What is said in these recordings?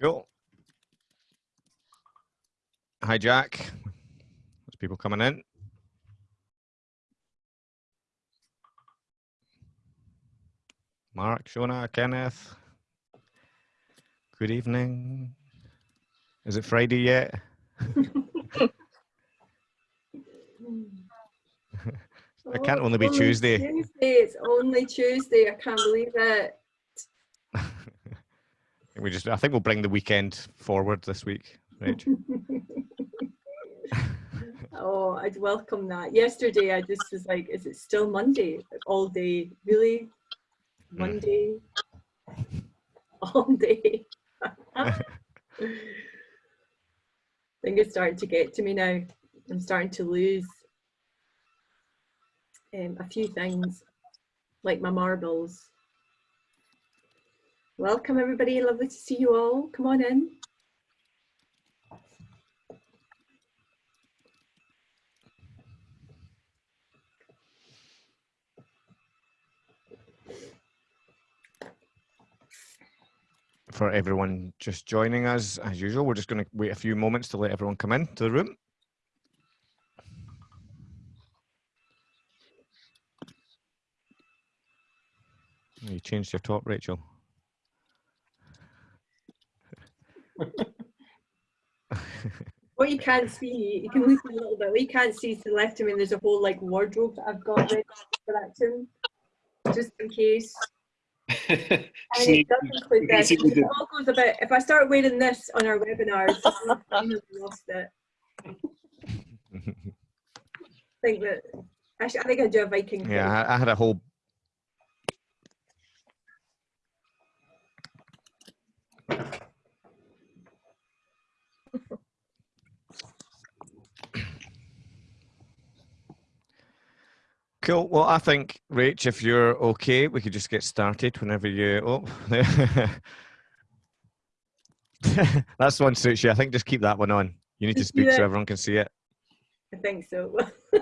Cool. Hi, Jack. There's people coming in. Mark, Shona, Kenneth. Good evening. Is it Friday yet? It can't only be Tuesday. Tuesday. It's only Tuesday. I can't believe it. We just, I think we'll bring the weekend forward this week, Rach. oh, I'd welcome that. Yesterday, I just was like, "Is it still Monday? Like, all day? Really? Monday? All day?" I think it's starting to get to me now. I'm starting to lose um, a few things, like my marbles. Welcome everybody, lovely to see you all. Come on in. For everyone just joining us, as usual, we're just going to wait a few moments to let everyone come in to the room. You changed your top, Rachel. What you can't see, you can lose a little bit. What you can't see to the left of me, there's a whole like wardrobe that I've got ready for that tune, just in case. and it does include this. It all goes about. If I start wearing this on our webinars, I've lost it. I think that I, I think I do a Viking. Yeah, I, I had a whole Cool. Well, I think, Rach, if you're okay, we could just get started whenever you. Oh, that's one suits you. I think just keep that one on. You need to speak yeah. so everyone can see it. I think so.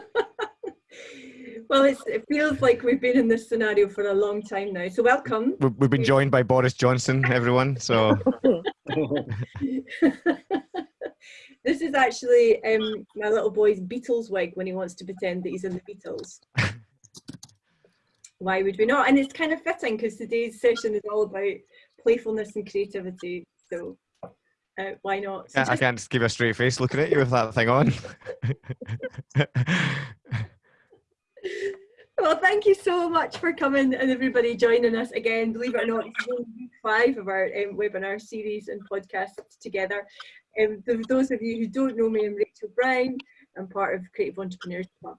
well, it feels like we've been in this scenario for a long time now. So welcome. We've been joined by Boris Johnson, everyone. So. This is actually um, my little boy's Beatles wig when he wants to pretend that he's in the Beatles. Why would we not? And it's kind of fitting because today's session is all about playfulness and creativity. So uh, why not? So yeah, I can't just give a straight face looking at you with that thing on. well, thank you so much for coming and everybody joining us again. Believe it or not, it's five of our um, webinar series and podcasts together. Um, for those of you who don't know me, I'm Rachel Brown. I'm part of Creative Entrepreneurs Club.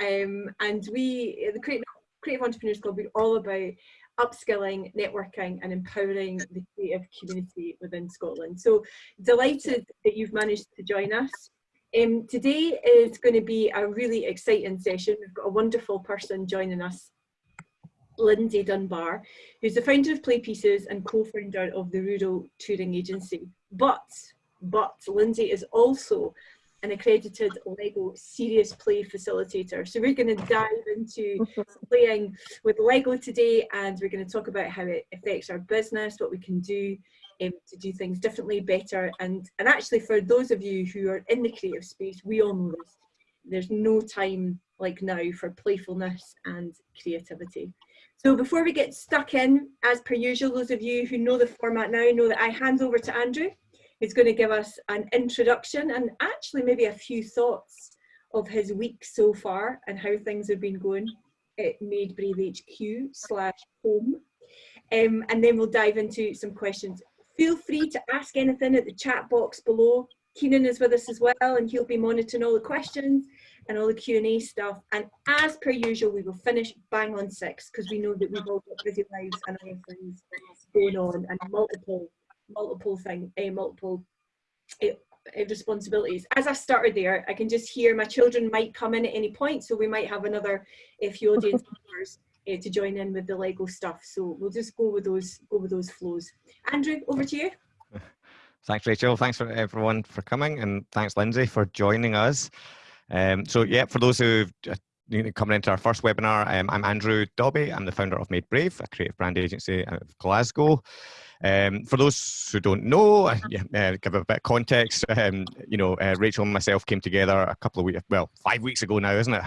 Um, and we, the Creative, Creative Entrepreneurs Club, we're all about upskilling, networking and empowering the creative community within Scotland. So delighted that you've managed to join us. Um, today is going to be a really exciting session. We've got a wonderful person joining us, Lindsay Dunbar, who's the founder of Play Pieces and co-founder of the Rural Touring Agency. But but Lindsay is also an accredited Lego serious play facilitator. So we're going to dive into playing with Lego today and we're going to talk about how it affects our business, what we can do um, to do things differently, better. And, and actually for those of you who are in the creative space, we all know this. There's no time like now for playfulness and creativity. So before we get stuck in, as per usual, those of you who know the format now know that I hand over to Andrew He's going to give us an introduction and actually maybe a few thoughts of his week so far and how things have been going at Made Brave HQ slash home. Um, and then we'll dive into some questions. Feel free to ask anything at the chat box below. Keenan is with us as well and he'll be monitoring all the questions and all the Q&A stuff. And as per usual, we will finish bang on six because we know that we've all got busy lives and other things going on and multiple multiple thing, a multiple uh, responsibilities. As I started there, I can just hear my children might come in at any point, so we might have another a few audience members uh, to join in with the Lego stuff. So we'll just go with those go with those flows. Andrew, over to you. Thanks, Rachel. Thanks for everyone for coming, and thanks, Lindsay, for joining us. Um, so, yeah, for those who've coming into our first webinar, um, I'm Andrew Dobbie. I'm the founder of Made Brave, a creative brand agency out of Glasgow. Um, for those who don't know, uh, uh, give a bit of context. Um, you know, uh, Rachel and myself came together a couple of weeks, well, five weeks ago now, isn't it?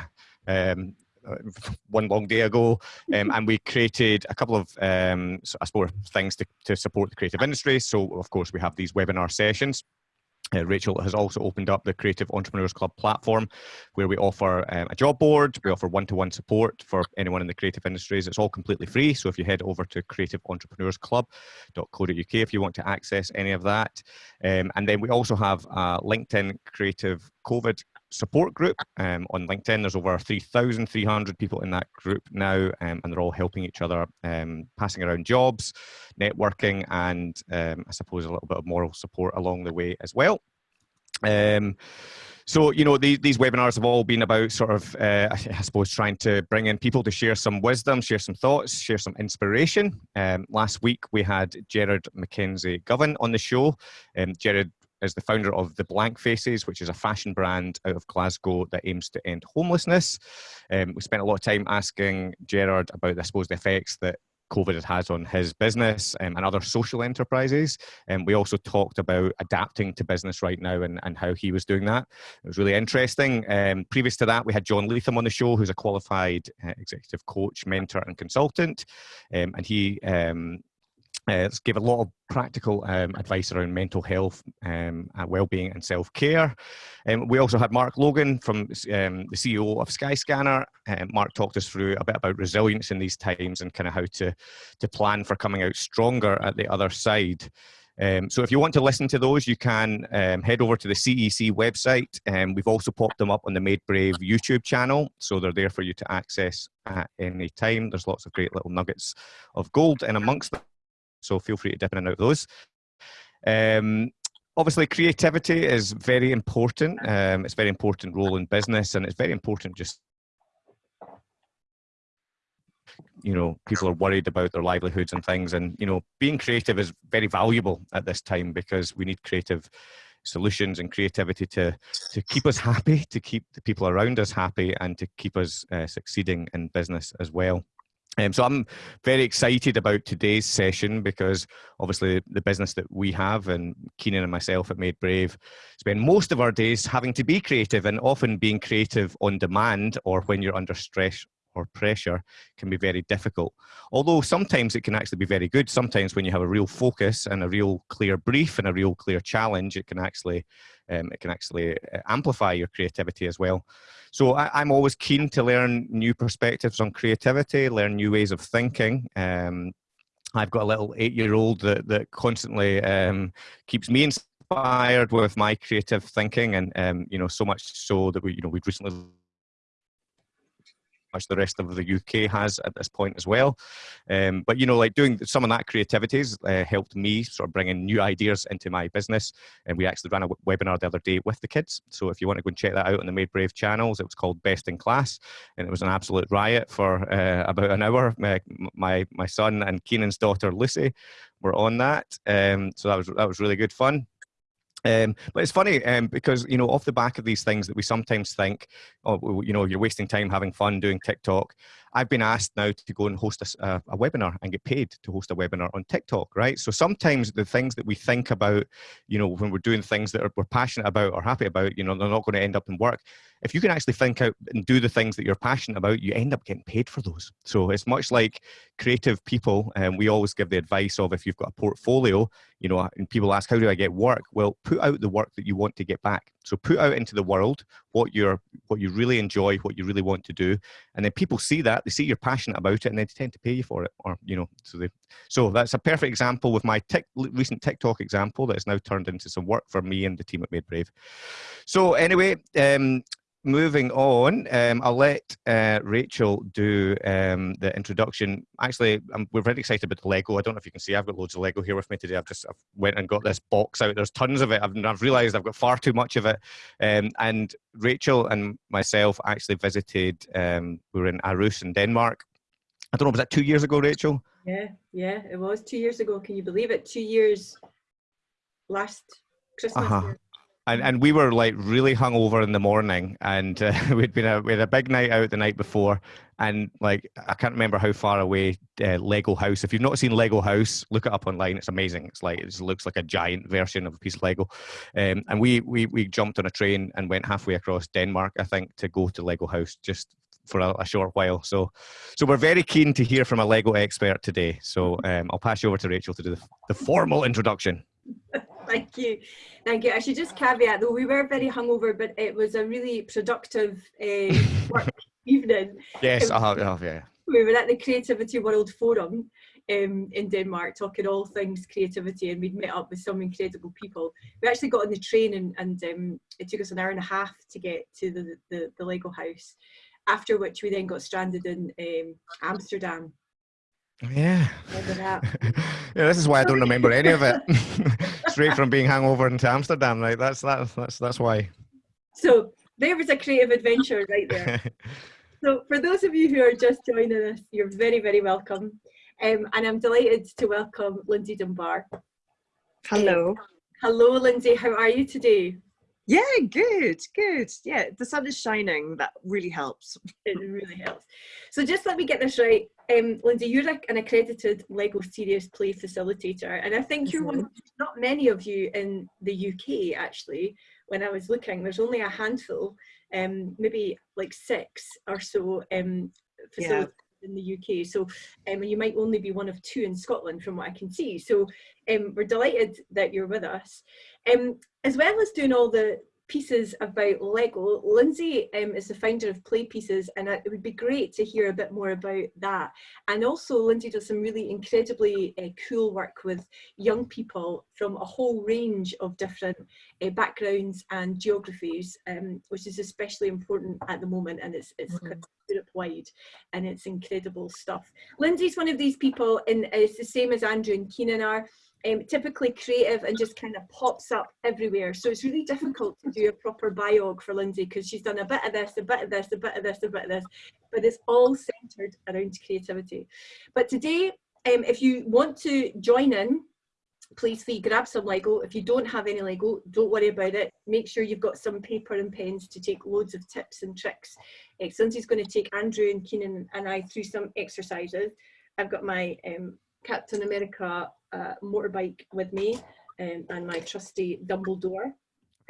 Um, one long day ago, um, and we created a couple of, um, I suppose, things to, to support the creative industry. So, of course, we have these webinar sessions. Uh, Rachel has also opened up the Creative Entrepreneurs Club platform where we offer um, a job board, we offer one-to-one -one support for anyone in the creative industries. It's all completely free. So if you head over to creativeentrepreneursclub.co.uk if you want to access any of that. Um, and then we also have a LinkedIn Creative COVID support group um, on LinkedIn. There's over 3,300 people in that group now, um, and they're all helping each other, um, passing around jobs, networking, and um, I suppose a little bit of moral support along the way as well. Um, so, you know, these, these webinars have all been about sort of, uh, I suppose, trying to bring in people to share some wisdom, share some thoughts, share some inspiration. Um, last week, we had Gerard Mackenzie Govan on the show. Gerard is the founder of The Blank Faces, which is a fashion brand out of Glasgow that aims to end homelessness. Um, we spent a lot of time asking Gerard about, I suppose, the effects that COVID has on his business um, and other social enterprises. And um, we also talked about adapting to business right now and, and how he was doing that. It was really interesting. Um, previous to that, we had John Leatham on the show, who's a qualified uh, executive coach, mentor, and consultant. Um, and he um, uh, give a lot of practical um, advice around mental health, um, well-being, and self-care. Um, we also had Mark Logan from um, the CEO of Skyscanner. Um, Mark talked us through a bit about resilience in these times and kind of how to to plan for coming out stronger at the other side. Um, so if you want to listen to those, you can um, head over to the CEC website. We've also popped them up on the Made Brave YouTube channel, so they're there for you to access at any time. There's lots of great little nuggets of gold in amongst them. So feel free to dip in and out of those. Um, obviously, creativity is very important. Um, it's a very important role in business, and it's very important just you know people are worried about their livelihoods and things and you know being creative is very valuable at this time because we need creative solutions and creativity to to keep us happy to keep the people around us happy and to keep us uh, succeeding in business as well um, so I'm very excited about today's session because obviously the business that we have and Keenan and myself at Made Brave spend most of our days having to be creative and often being creative on demand or when you're under stress or pressure can be very difficult. Although sometimes it can actually be very good. Sometimes when you have a real focus and a real clear brief and a real clear challenge, it can actually um, it can actually uh, amplify your creativity as well. So I, am always keen to learn new perspectives on creativity, learn new ways of thinking. Um, I've got a little eight-year-old that that constantly um, keeps me inspired with my creative thinking, and um, you know so much so that we you know we've recently much the rest of the UK has at this point as well. Um, but you know, like doing some of that creativity has uh, helped me sort of bring in new ideas into my business. And we actually ran a webinar the other day with the kids. So if you want to go and check that out on the Made Brave channels, it was called Best in Class, and it was an absolute riot for uh, about an hour. My, my my son and Keenan's daughter Lucy were on that, um, so that was that was really good fun. Um, but it's funny um, because you know off the back of these things that we sometimes think, oh, you know, you're wasting time having fun doing TikTok. I've been asked now to go and host a, a, webinar and get paid to host a webinar on TikTok, right? So sometimes the things that we think about, you know, when we're doing things that are, we're passionate about or happy about, you know, they're not going to end up in work. If you can actually think out and do the things that you're passionate about, you end up getting paid for those. So it's much like creative people, and um, we always give the advice of if you've got a portfolio, you know, and people ask, how do I get work? Well, put out the work that you want to get back. So put out into the world what you're, what you really enjoy, what you really want to do, and then people see that they see you're passionate about it, and they tend to pay you for it, or you know, so they. So that's a perfect example with my tic, recent TikTok example that has now turned into some work for me and the team at Made Brave. So anyway, um, moving on, um, I'll let uh, Rachel do um, the introduction. Actually, I'm, we're very excited about the Lego. I don't know if you can see, I've got loads of Lego here with me today. I've just I've went and got this box out. There's tons of it. I've, I've realized I've got far too much of it. Um, and Rachel and myself actually visited, um, we were in Aarhus in Denmark. I don't know, was that two years ago, Rachel? Yeah, yeah, it was two years ago. Can you believe it? Two years last Christmas. Uh -huh. And and we were like really hungover in the morning, and uh, we'd been a, we had a big night out the night before, and like I can't remember how far away uh, Lego House. If you've not seen Lego House, look it up online. It's amazing. It's like it looks like a giant version of a piece of Lego. Um, and we we we jumped on a train and went halfway across Denmark, I think, to go to Lego House just for a, a short while. So so we're very keen to hear from a Lego expert today. So um, I'll pass you over to Rachel to do the, the formal introduction. Thank you. Thank you. I should just caveat though, we were very hungover, but it was a really productive uh, work evening. Yes, I have, I have, yeah. We were at the Creativity World Forum um, in Denmark talking all things creativity and we'd met up with some incredible people. We actually got on the train and, and um, it took us an hour and a half to get to the, the, the Lego house, after which we then got stranded in um, Amsterdam yeah. yeah, this is why I don't remember any of it. Straight from being hangover into Amsterdam, right? That's that's that's that's why. So there was a creative adventure right there. so for those of you who are just joining us, you're very very welcome, um, and I'm delighted to welcome Lindsay Dunbar. Hello. Um, hello, Lindsay. How are you today? Yeah, good, good. Yeah, the sun is shining. That really helps. It really helps. So just let me get this right. Um, Lindsay, you're like an accredited LEGO Serious Play facilitator, and I think you're one of mm-hmm. not many of you in the UK actually. When I was looking, there's only a handful, um, maybe like six or so um, facilitators in the UK. So um, you might only be one of two in Scotland from what I can see. So um, we're delighted that you're with us. Um, as well as doing all the pieces about Lego. Lindsay um, is the founder of Play Pieces and it would be great to hear a bit more about that. And also Lindsay does some really incredibly uh, cool work with young people from a whole range of different uh, backgrounds and geographies, um, which is especially important at the moment and it's, it's mm -hmm. Europe wide and it's incredible stuff. Lindsay's one of these people and it's the same as Andrew and Keenan are um, typically creative and just kind of pops up everywhere. So it's really difficult to do a proper biog for Lindsay because she's done a bit of this, a bit of this, a bit of this, a bit of this, but it's all centered around creativity. But today, um, if you want to join in, please grab some Lego. If you don't have any Lego, don't worry about it. Make sure you've got some paper and pens to take loads of tips and tricks. Uh, Lindsay's going to take Andrew and Keenan and I through some exercises. I've got my um, Captain America uh, motorbike with me um, and my trusty Dumbledore.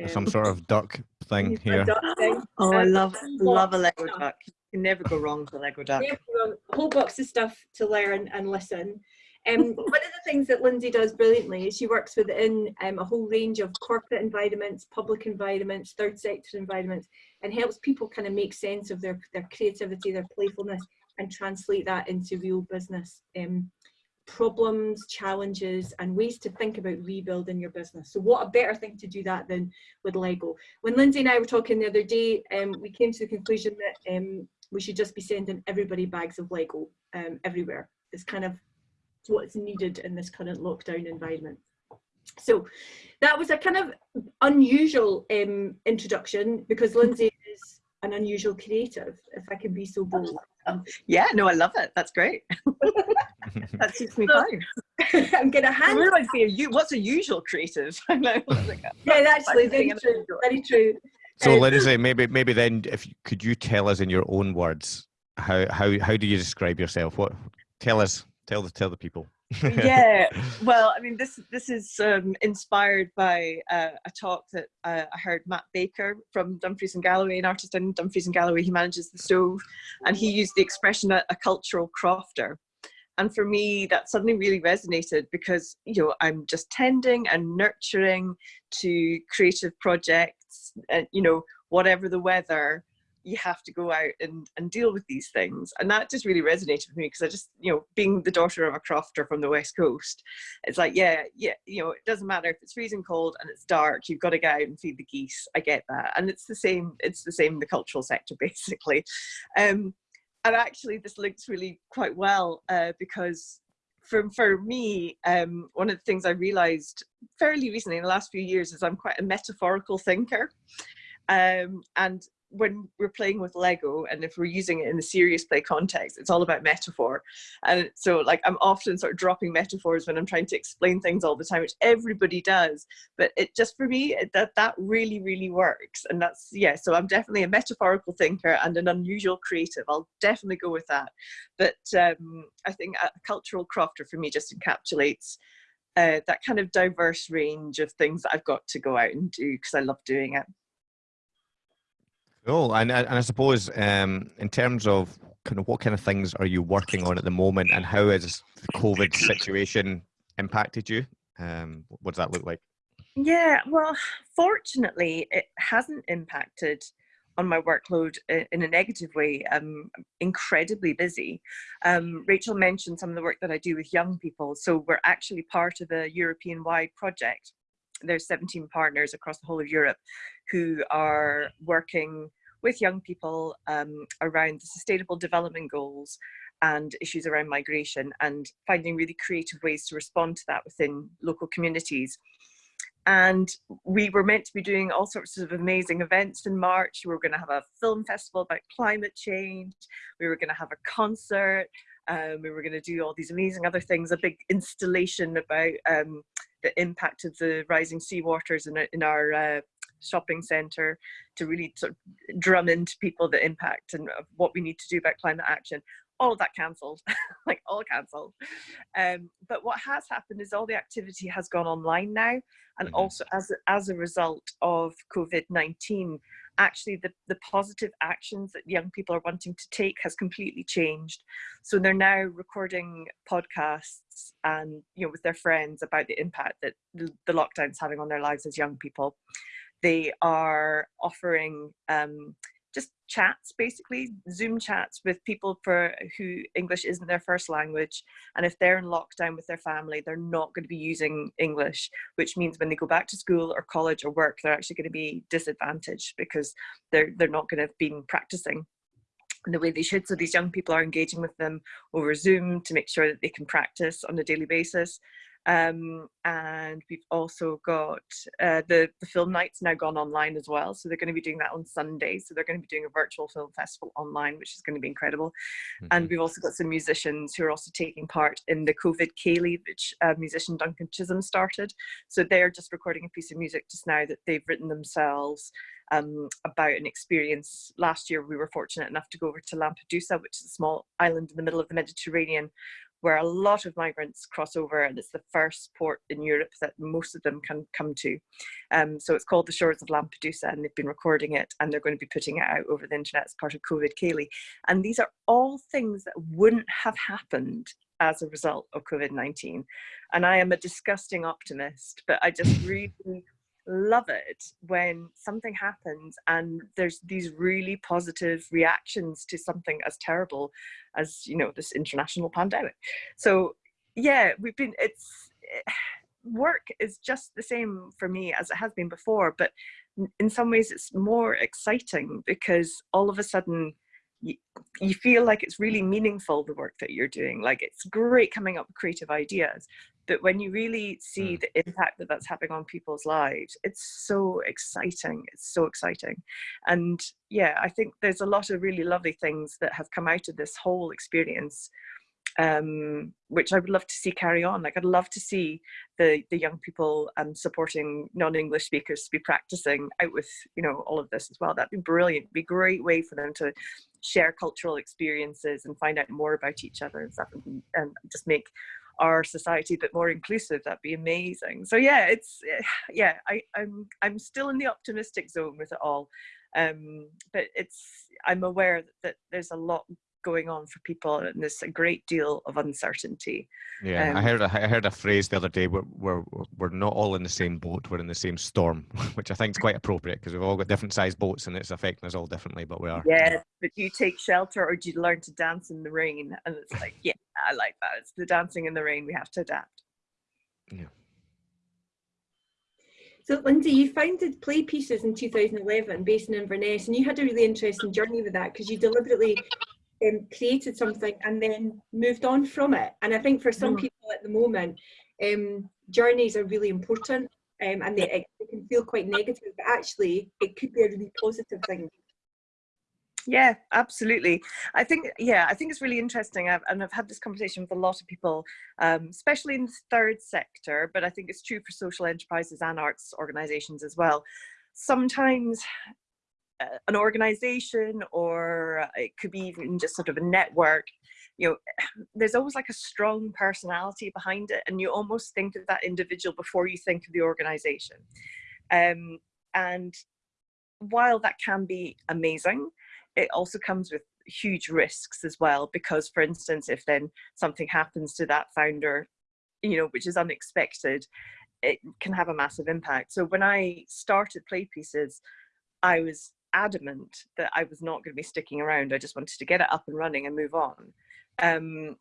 Um, Some sort of duck thing here. Duck thing. Oh, I love love a Lego duck. You can never go wrong with a Lego duck. A whole box of stuff to learn and listen. Um, one of the things that Lindsay does brilliantly is she works within um, a whole range of corporate environments, public environments, third sector environments, and helps people kind of make sense of their, their creativity, their playfulness, and translate that into real business. Um, problems, challenges, and ways to think about rebuilding your business. So what a better thing to do that than with Lego. When Lindsay and I were talking the other day, um, we came to the conclusion that um, we should just be sending everybody bags of Lego um, everywhere. It's kind of what's needed in this current lockdown environment. So that was a kind of unusual um, introduction because Lindsay an unusual creative, if I can be so bold. yeah, no, I love it. That's great. that suits me so, fine. I'm gonna hand. I like be a, what's a usual creative? I know. yeah, actually, very true. Very true. So, um, Lindsay, maybe maybe then, if could you tell us in your own words how how how do you describe yourself? What tell us, tell the tell the people. Yeah, well, I mean, this this is um, inspired by uh, a talk that uh, I heard Matt Baker from Dumfries and Galloway, an artist in Dumfries and Galloway. He manages the stove, and he used the expression a, a cultural crofter. And for me, that suddenly really resonated because, you know, I'm just tending and nurturing to creative projects, and you know, whatever the weather, you have to go out and, and deal with these things. And that just really resonated with me because I just, you know, being the daughter of a crofter from the West Coast, it's like, yeah, yeah, you know, it doesn't matter if it's freezing cold and it's dark, you've got to go out and feed the geese. I get that. And it's the same, it's the same in the cultural sector, basically. Um, and actually this links really quite well uh, because for, for me, um, one of the things I realized fairly recently in the last few years is I'm quite a metaphorical thinker. Um, and when we're playing with Lego and if we're using it in the serious play context, it's all about metaphor. And so like I'm often sort of dropping metaphors when I'm trying to explain things all the time, which everybody does. But it just for me, it, that, that really, really works. And that's, yeah, so I'm definitely a metaphorical thinker and an unusual creative. I'll definitely go with that. But um, I think a cultural crofter for me just encapsulates uh, that kind of diverse range of things that I've got to go out and do because I love doing it. Cool. And, and I suppose um, in terms of kind of what kind of things are you working on at the moment and how has the COVID situation impacted you? Um, what does that look like? Yeah, well, fortunately, it hasn't impacted on my workload in a negative way. I'm incredibly busy. Um, Rachel mentioned some of the work that I do with young people. So we're actually part of a European-wide project. There's 17 partners across the whole of Europe who are working with young people um, around the sustainable development goals and issues around migration and finding really creative ways to respond to that within local communities. And we were meant to be doing all sorts of amazing events in March. We were going to have a film festival about climate change. We were going to have a concert. Um, we were going to do all these amazing other things, a big installation about um, the impact of the rising seawaters in, in our uh, shopping centre to really sort of drum into people the impact and what we need to do about climate action all of that cancelled like all cancelled um, but what has happened is all the activity has gone online now and mm -hmm. also as as a result of covid-19 actually the, the positive actions that young people are wanting to take has completely changed. So they're now recording podcasts and, you know, with their friends about the impact that the, the lockdown is having on their lives as young people. They are offering um, just chats, basically Zoom chats with people for who English isn't their first language. And if they're in lockdown with their family, they're not going to be using English, which means when they go back to school or college or work, they're actually going to be disadvantaged because they're, they're not going to have been practicing the way they should. So these young people are engaging with them over Zoom to make sure that they can practice on a daily basis. Um, and we've also got uh, the, the film nights now gone online as well. So they're going to be doing that on Sunday. So they're going to be doing a virtual film festival online, which is going to be incredible. Mm -hmm. And mm-hmm. we've also got some musicians who are also taking part in the COVID Ceilidh, which uh, musician Duncan Chisholm started. So they're just recording a piece of music just now that they've written themselves um, about an experience. Last year, we were fortunate enough to go over to Lampedusa, which is a small island in the middle of the Mediterranean, where a lot of migrants cross over and it's the first port in Europe that most of them can come to. Um, so it's called The Shores of Lampedusa and they've been recording it and they're going to be putting it out over the internet as part of COVID Ceilidh. And these are all things that wouldn't have happened as a result of COVID-19. And I am a disgusting optimist, but I just really love it when something happens and there's these really positive reactions to something as terrible as you know this international pandemic. So yeah we've been it's eh, work is just the same for me as it has been before but in some ways it's more exciting because all of a sudden you, you feel like it's really meaningful the work that you're doing like it's great coming up with creative ideas but when you really see mm. the impact that that's having on people's lives it's so exciting it's so exciting and yeah i think there's a lot of really lovely things that have come out of this whole experience um, which I would love to see carry on. Like I'd love to see the the young people um, supporting non-English speakers to be practicing out with you know all of this as well. That'd be brilliant. It'd be a great way for them to share cultural experiences and find out more about each other and stuff, and, and just make our society a bit more inclusive. That'd be amazing. So yeah, it's yeah. I, I'm I'm still in the optimistic zone with it all, um, but it's I'm aware that, that there's a lot going on for people and there's a great deal of uncertainty. Yeah, um, I heard a, I heard a phrase the other day where we're, we're not all in the same boat, we're in the same storm, which I think is quite appropriate because we've all got different sized boats and it's affecting us all differently, but we are. Yeah, but do you take shelter or do you learn to dance in the rain? And it's like, yeah, I like that. It's the dancing in the rain, we have to adapt. Yeah. So Lindsay, you founded Play Pieces in 2011 based in Inverness and you had a really interesting journey with that because you deliberately um, created something and then moved on from it. And I think for some mm. people at the moment, um, journeys are really important um, and they, it, can feel quite negative, but actually it could be a really positive thing. Yeah, absolutely. I think, yeah, I think it's really interesting. I've, and I've had this conversation with a lot of people, um, especially in the third sector, but I think it's true for social enterprises and arts organizations as well. Sometimes an organization or it could be even just sort of a network you know there's always like a strong personality behind it and you almost think of that individual before you think of the organization. Um, and while that can be amazing it also comes with huge risks as well because for instance if then something happens to that founder you know which is unexpected it can have a massive impact. So when i started play pieces i was adamant that i was not going to be sticking around. I just wanted to get it up and running and move on. Um,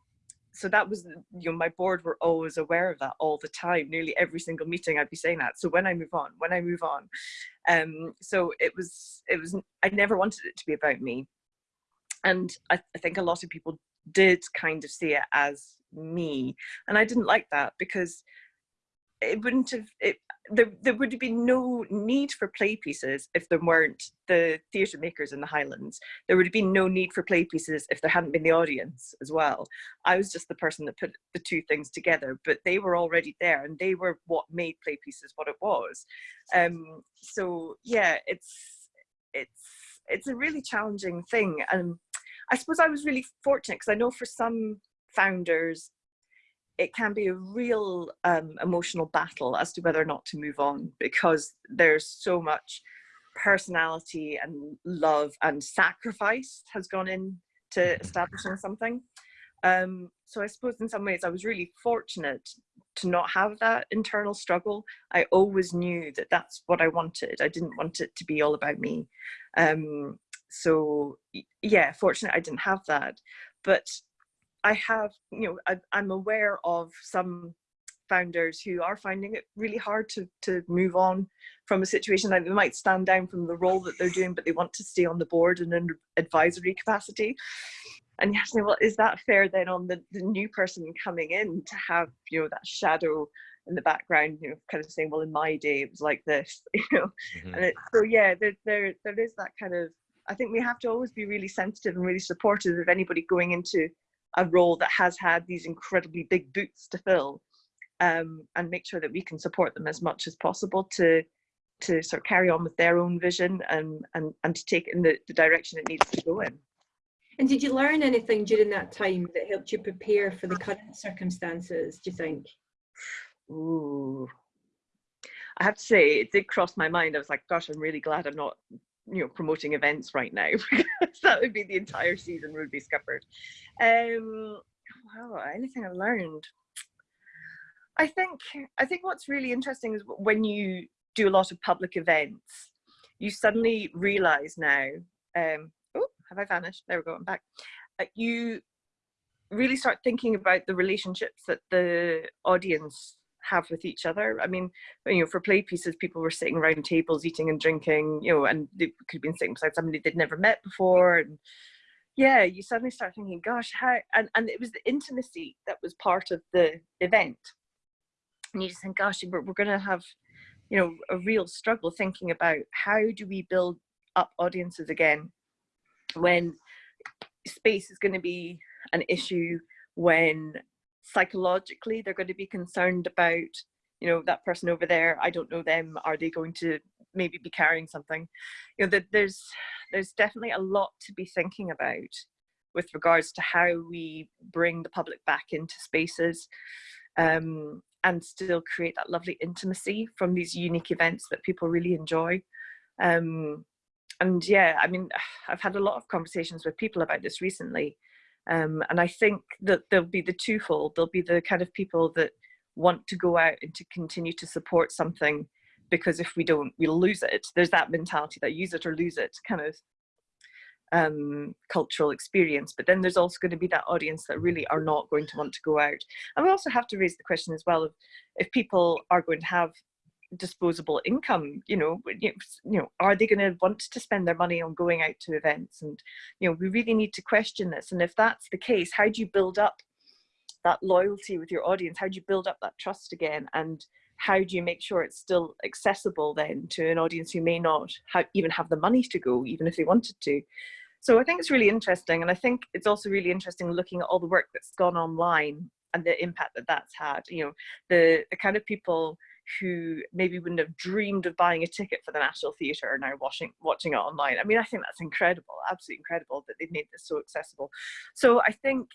so that was you know my board were always aware of that all the time. Nearly every single meeting i'd be saying that. So when i move on when i move on um so it was it was i never wanted it to be about me. And I, I think a lot of people did kind of see it as me. And i didn't like that because it wouldn't have it there, there would have been no need for play pieces if there weren't the theatre makers in the Highlands. There would have been no need for play pieces if there hadn't been the audience as well. I was just the person that put the two things together, but they were already there and they were what made play pieces what it was. Um, so yeah, it's it's it's a really challenging thing. And I suppose I was really fortunate because I know for some founders it can be a real um, emotional battle as to whether or not to move on because there's so much personality and love and sacrifice has gone into mm-hmm. establishing something. Um, so I suppose in some ways I was really fortunate to not have that internal struggle. I always knew that that's what I wanted. I didn't want it to be all about me. Um, so yeah, fortunate I didn't have that. But I have, you know, I, I'm aware of some founders who are finding it really hard to, to move on from a situation that they might stand down from the role that they're doing, but they want to stay on the board in an advisory capacity. And you have to say, well, is that fair then on the, the new person coming in to have, you know, that shadow in the background, you know, kind of saying, well, in my day, it was like this, you know? Mm -hmm. And it, so, yeah, there, there, there is that kind of, I think we have to always be really sensitive and really supportive of anybody going into a role that has had these incredibly big boots to fill um, and make sure that we can support them as much as possible to to sort of carry on with their own vision and and, and to take it in the, the direction it needs to go in. And did you learn anything during that time that helped you prepare for the current circumstances, do you think? Ooh. I have to say, it did cross my mind. I was like, gosh, I'm really glad I'm not you know promoting events right now because that would be the entire season would be scuppered. Um wow anything i've learned? I think i think what's really interesting is when you do a lot of public events you suddenly realize now um oh have i vanished? There we go i'm back. Uh, you really start thinking about the relationships that the audience have with each other. I mean, you know, for play pieces, people were sitting around tables, eating and drinking, you know, and they could have been sitting beside somebody they'd never met before. And yeah, you suddenly start thinking, gosh, how, and, and it was the intimacy that was part of the event. And you just think, gosh, we're, we're going to have, you know, a real struggle thinking about how do we build up audiences again when space is going to be an issue when psychologically they're going to be concerned about you know that person over there i don't know them are they going to maybe be carrying something? You know that there's there's definitely a lot to be thinking about with regards to how we bring the public back into spaces um, and still create that lovely intimacy from these unique events that people really enjoy. Um, and yeah i mean i've had a lot of conversations with people about this recently um, and I think that there'll be the twofold. There'll be the kind of people that want to go out and to continue to support something because if we don't, we'll lose it. There's that mentality that use it or lose it kind of um, cultural experience. But then there's also going to be that audience that really are not going to want to go out. And we also have to raise the question as well of if people are going to have disposable income you know you know are they going to want to spend their money on going out to events and you know we really need to question this and if that's the case how do you build up that loyalty with your audience how do you build up that trust again and how do you make sure it's still accessible then to an audience who may not have, even have the money to go even if they wanted to So I think it's really interesting. And I think it's also really interesting looking at all the work that's gone online and the impact that that's had. You know, the, the kind of people who maybe wouldn't have dreamed of buying a ticket for the National Theatre are now watching watching it online. I mean, I think that's incredible, absolutely incredible that they've made this so accessible. So I think,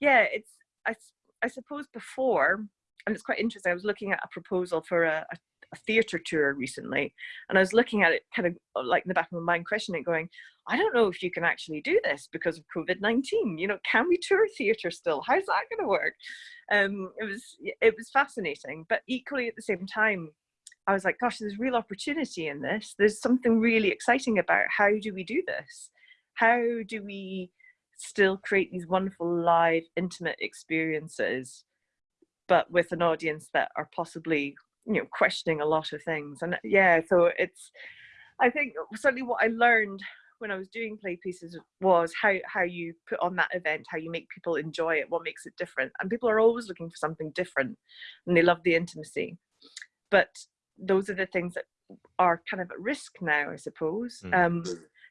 yeah, it's I, I suppose before, and it's quite interesting. I was looking at a proposal for a, a a theatre tour recently and I was looking at it kind of uh, like in the back of my mind questioning going I don't know if you can actually do this because of COVID-19 you know can we tour theatre still? How's that going to work? Um it was it was fascinating but equally at the same time I was like gosh there's real opportunity in this. There's something really exciting about how do we do this? How do we still create these wonderful live intimate experiences but with an audience that are possibly you know questioning a lot of things and yeah so it's i think certainly what i learned when i was doing play pieces was how how you put on that event how you make people enjoy it what makes it different and people are always looking for something different and they love the intimacy but those are the things that are kind of at risk now i suppose mm. um,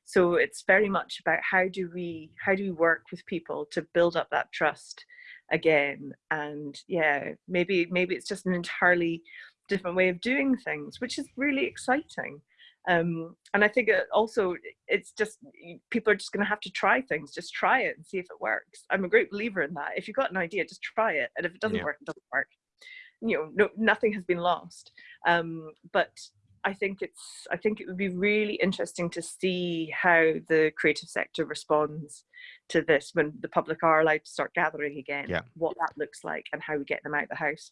so it's very much about how do we how do we work with people to build up that trust again and yeah maybe maybe it's just an entirely different way of doing things, which is really exciting. Um, and I think it also it's just people are just going to have to try things, just try it and see if it works. I'm a great believer in that. If you've got an idea, just try it, and if it doesn't yeah. work, it doesn't work. You know, no, nothing has been lost. Um, but I think it's I think it would be really interesting to see how the creative sector responds to this when the public are allowed to start gathering again. Yeah. What that looks like and how we get them out of the house.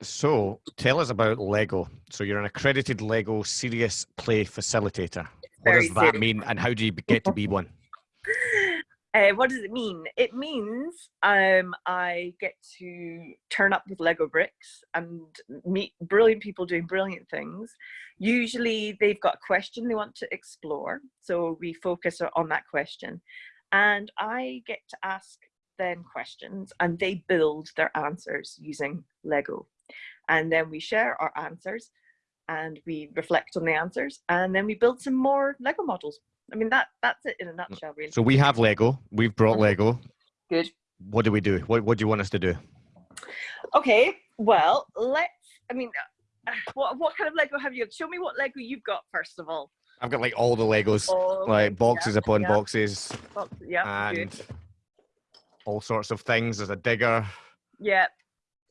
So tell us about Lego. So you're an accredited Lego serious play facilitator. What does that serious. mean and how do you get to be one? Uh, what does it mean? It means um, I get to turn up with Lego bricks and meet brilliant people doing brilliant things. Usually they've got a question they want to explore. So we focus on that question. And I get to ask them questions and they build their answers using Lego and then we share our answers and we reflect on the answers and then we build some more lego models. I mean that that's it in a nutshell really. So we have lego. We've brought mm-hmm. lego. Good. What do we do? What, what do you want us to do? Okay well let's i mean uh, what, what kind of lego have you got? show me what lego you've got first of all. I've got like all the legos oh, like boxes yeah, upon yeah. boxes Box, yeah and good. all sorts of things. There's a digger. Yeah.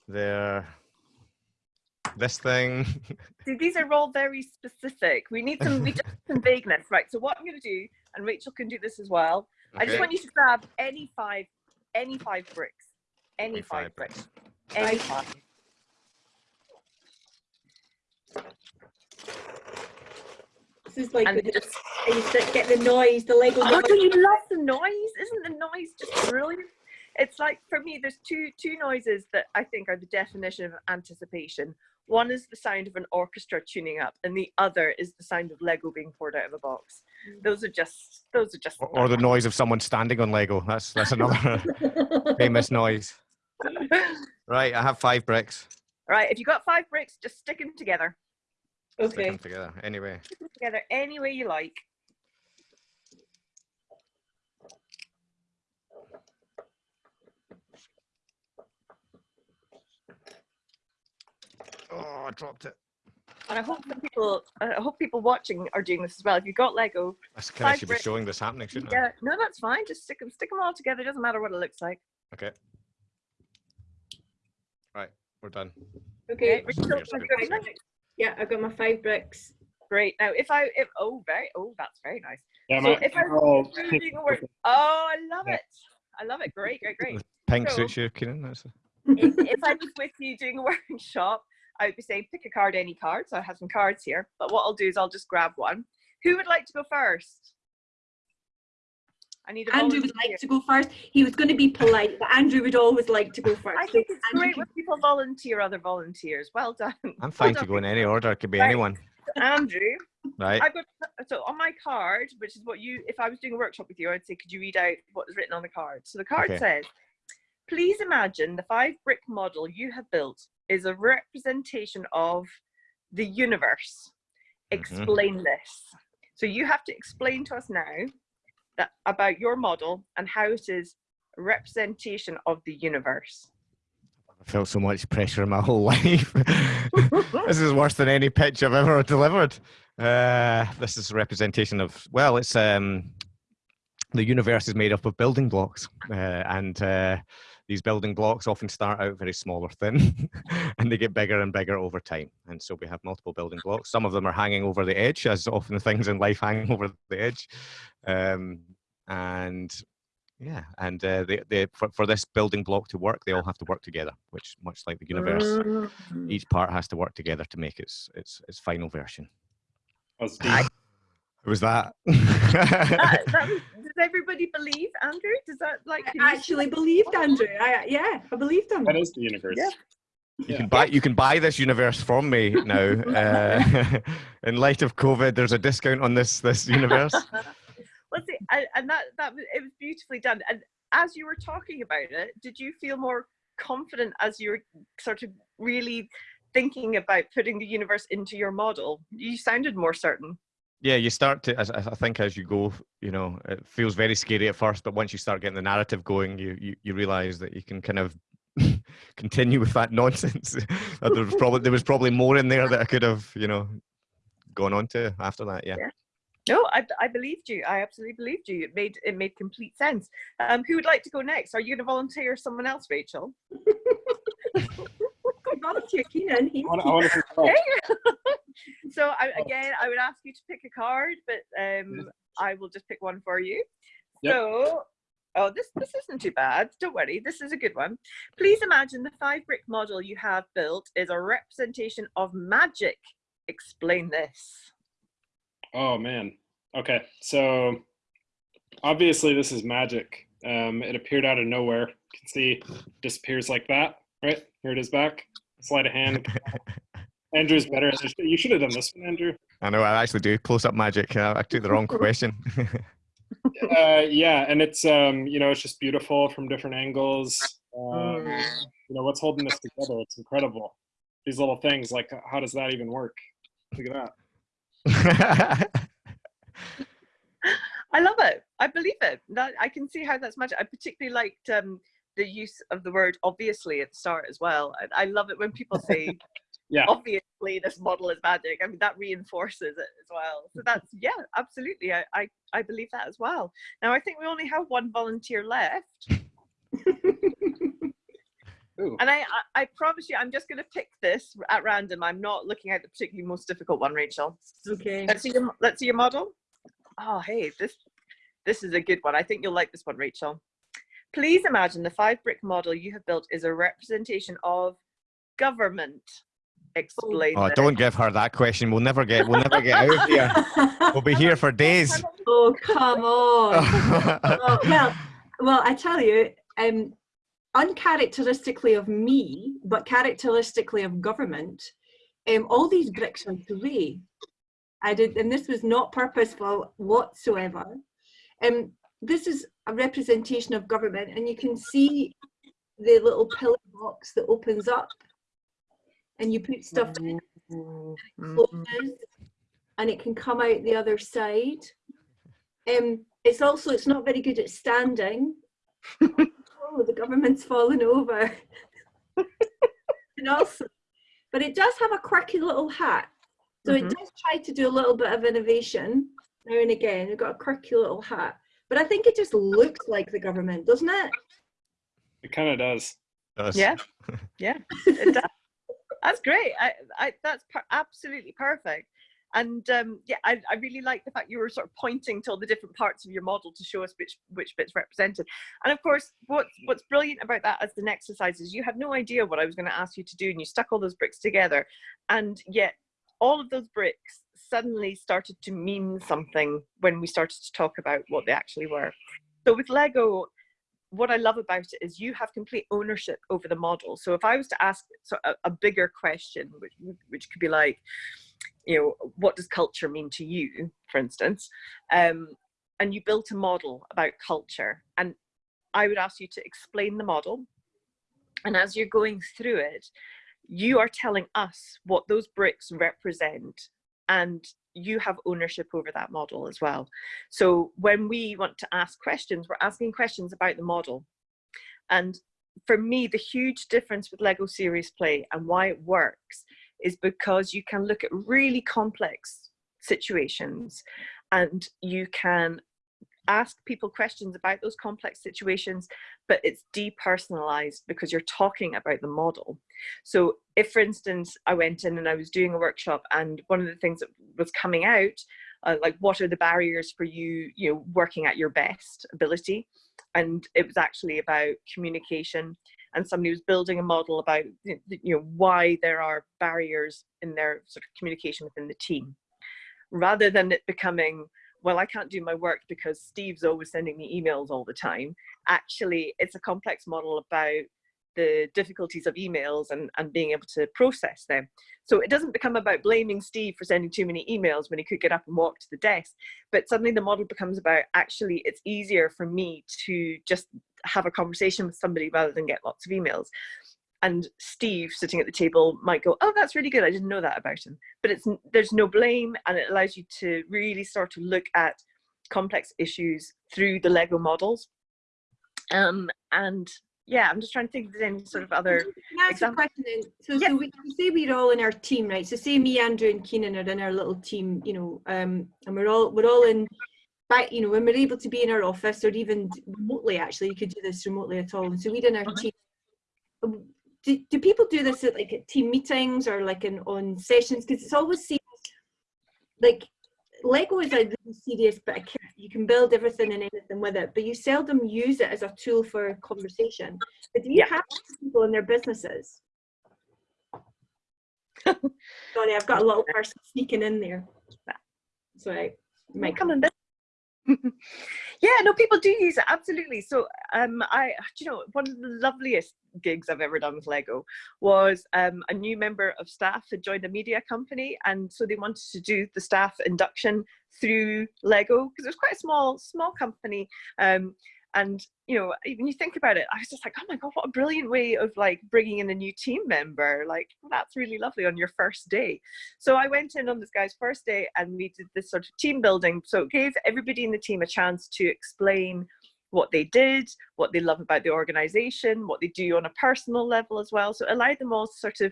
There this thing. See, these are all very specific. We need some, we just some vagueness, right? So what I'm going to do, and Rachel can do this as well. Okay. I just want you to grab any five, any five bricks, any, any five, five, bricks, any five. This is like and the, get the noise, the Lego. Oh, do you love the noise? Isn't the noise just brilliant? It's like for me, there's two two noises that I think are the definition of anticipation. One is the sound of an orchestra tuning up, and the other is the sound of Lego being poured out of a box. Mm. Those are just those are just. Or, or the noise of someone standing on Lego. That's that's another famous noise. Right, I have five bricks. Right, if you got five bricks, just stick them together. Okay. Stick them together anyway. Stick them together any way you like. Oh, I dropped it. And I hope people, I hope people watching are doing this as well. If you've got Lego, I kind of should be showing this happening, shouldn't yeah, I? no, that's fine. Just stick them, stick them all together. It doesn't matter what it looks like. Okay. Right, we're done. Okay. Yeah, I've got my five bricks. Great. Now, if I, if oh, very, oh, that's very nice. Yeah, so if I oh, doing work, oh, I love it. I love it. Great, great, great. Pink so, suits you, Keenan. That's. A... if, if I was with you doing a workshop, I would be saying pick a card, any card. So I have some cards here. But what I'll do is I'll just grab one. Who would like to go first? I need Andrew would like to go first. He was going to be polite, but Andrew would always like to go first. I think it's Andrew great when people volunteer other volunteers. Well done. I'm fine well to go in any order. It could be right. anyone. Andrew. Right. I've got, so on my card, which is what you, if I was doing a workshop with you, I'd say, could you read out what is written on the card? So the card okay. says, please imagine the five brick model you have built is a representation of the universe. Mm-hmm. Explain mm -hmm. this. So you have to explain to us now that, about your model and how it is a representation of the universe. I felt so much pressure in my whole life. this is worse than any pitch I've ever delivered. Uh, this is a representation of, well, it's um, the universe is made up of building blocks. Uh, and uh, these building blocks often start out very small or thin and they get bigger and bigger over time. And so we have multiple building blocks. Some of them are hanging over the edge, as often the things in life hang over the edge. Um, and yeah, and uh, they, they, for, for this building block to work, they all have to work together, which much like the universe, Mm. each part has to work together to make its its, its final version. That was deep. I- It was that. That- that was- does everybody believe, Andrew? Does that like I actually that? believed Andrew. I, yeah, I believed him. That is the universe. Yeah. You Yeah. can buy you can buy this universe from me now. Uh, in light of COVID, there's a discount on this this universe. well, see, and, and that that was, it was beautifully done. And as you were talking about it, did you feel more confident as you were sort of really thinking about putting the universe into your model? You sounded more certain. Yeah, you start to. As, as I think as you go, you know, it feels very scary at first, but once you start getting the narrative going, you you, you realize that you can kind of continue with that nonsense. That there was probably there was probably more in there that I could have, you know, gone on to after that. Yeah. No, I, I believed you. I absolutely believed you. It made it made complete sense. Um, who would like to go next? Are you going to volunteer or someone else, Rachel? Volunteer Keenan. He, I want, I Okay. so I, again, I would ask you to pick a card, but um, I will just pick one for you. Yep. So, oh, this this isn't too bad. Don't worry, this is a good one. Please imagine the five brick model you have built is a representation of magic. Explain this. Oh man. Okay. So obviously this is magic. Um, it appeared out of nowhere. You can see disappears like that. Right here it is back. Sleight of hand. Andrew's better. You should have done this one, Andrew. I know. I actually do close up magic. I, I took the wrong question. Uh, yeah, and it's um, you know, it's just beautiful from different angles. Um, you know, what's holding this together? It's incredible. These little things, like how does that even work? Look at that. I love it. I believe it. That I can see how that's magic. I particularly liked um, the use of the word obviously at the start as well. I, I love it when people say Yeah. obviously this model is magic. I mean that reinforces it as well. So that's yeah, absolutely. I, I I believe that as well. Now I think we only have one volunteer left, and I I, I promise you I'm just going to pick this at random. I'm not looking at the particularly most difficult one, Rachel. okay. Let's see your let's see your model. Oh hey, this this is a good one. I think you'll like this one, Rachel. Please imagine the five brick model you have built is a representation of government. Explain. oh, this. don't give her that question. We'll never get. We'll never get out of here. We'll be here for days. oh come on. Oh, well, well, I tell you, um, uncharacteristically of me, but characteristically of government, um, all these bricks are grey. I did, and this was not purposeful whatsoever. Um, this is a representation of government, and you can see the little pillar box that opens up, and you put stuff in, Mhm. closes, and it can come out the other side. Um, it's also it's not very good at standing. oh, the government's fallen over. and also, but it does have a quirky little hat. So Mhm. it does try to do a little bit of innovation now and again. We've got a quirky little hat. But I think it just looks like the government, doesn't it? It kind of does. Us. Yeah, yeah, it does. that's great. I, I, that's per- absolutely perfect. And um, yeah, I, I really like the fact you were sort of pointing to all the different parts of your model to show us which which bits represented. And of course, what's what's brilliant about that as an exercise is you had no idea what I was going to ask you to do, and you stuck all those bricks together, and yet all of those bricks suddenly started to mean something when we started to talk about what they actually were. So with Lego, what I love about it is you have complete ownership over the model. So if I was to ask of a, a bigger question, which, which could be like, you know, what does culture mean to you, for instance, um, and you built a model about culture, and I would ask you to explain the model, and as you're going through it, you are telling us what those bricks represent, and you have ownership over that model as well. So when we want to ask questions, we're asking questions about the model. And for me, the huge difference with Lego Serious Play and why it works is because you can look at really complex situations and you can ask people questions about those complex situations, but it's depersonalized because you're talking about the model. So if, for instance, I went in and I was doing a workshop and one of the things that was coming out, uh, like what are the barriers for you, you know, working at your best ability? And it was actually about communication and somebody was building a model about, you know, why there are barriers in their sort of communication within the team. Rather than it becoming, well, I can't do my work because Steve's always sending me emails all the time. Actually, it's a complex model about the difficulties of emails and, and being able to process them. So it doesn't become about blaming Steve for sending too many emails when he could get up and walk to the desk, but suddenly the model becomes about actually it's easier for me to just have a conversation with somebody rather than get lots of emails. And Steve sitting at the table might go, oh, that's really good. I didn't know that about him. But it's there's no blame and it allows you to really start to look at complex issues through the Lego models. Um, and yeah, I'm just trying to think if there's any sort of other example. So, yeah. so we say we're all in our team, right? So say me, Andrew, and Keenan are in our little team, you know, um, and we're all we're all in. But you know, when we're able to be in our office or even remotely, actually, you could do this remotely at all. And so we're in our team. Do, do people do this at like at team meetings or like in on sessions? Because it's always seems like Lego is a really serious bit of kit. You can build everything and anything with it, but you seldom use it as a tool for conversation. But do you yeah. have people in their businesses? Sorry, I've got a little person sneaking in there. Sorry, might come in. yeah, no, people do use it absolutely. So, um, I, you know, one of the loveliest gigs I've ever done with Lego was um, a new member of staff had joined a media company, and so they wanted to do the staff induction through Lego because it was quite a small, small company. Um, and you know when you think about it i was just like oh my god what a brilliant way of like bringing in a new team member like that's really lovely on your first day. So i went in on this guy's first day and we did this sort of team building so it gave everybody in the team a chance to explain what they did what they love about the organization what they do on a personal level as well so it allowed them all to sort of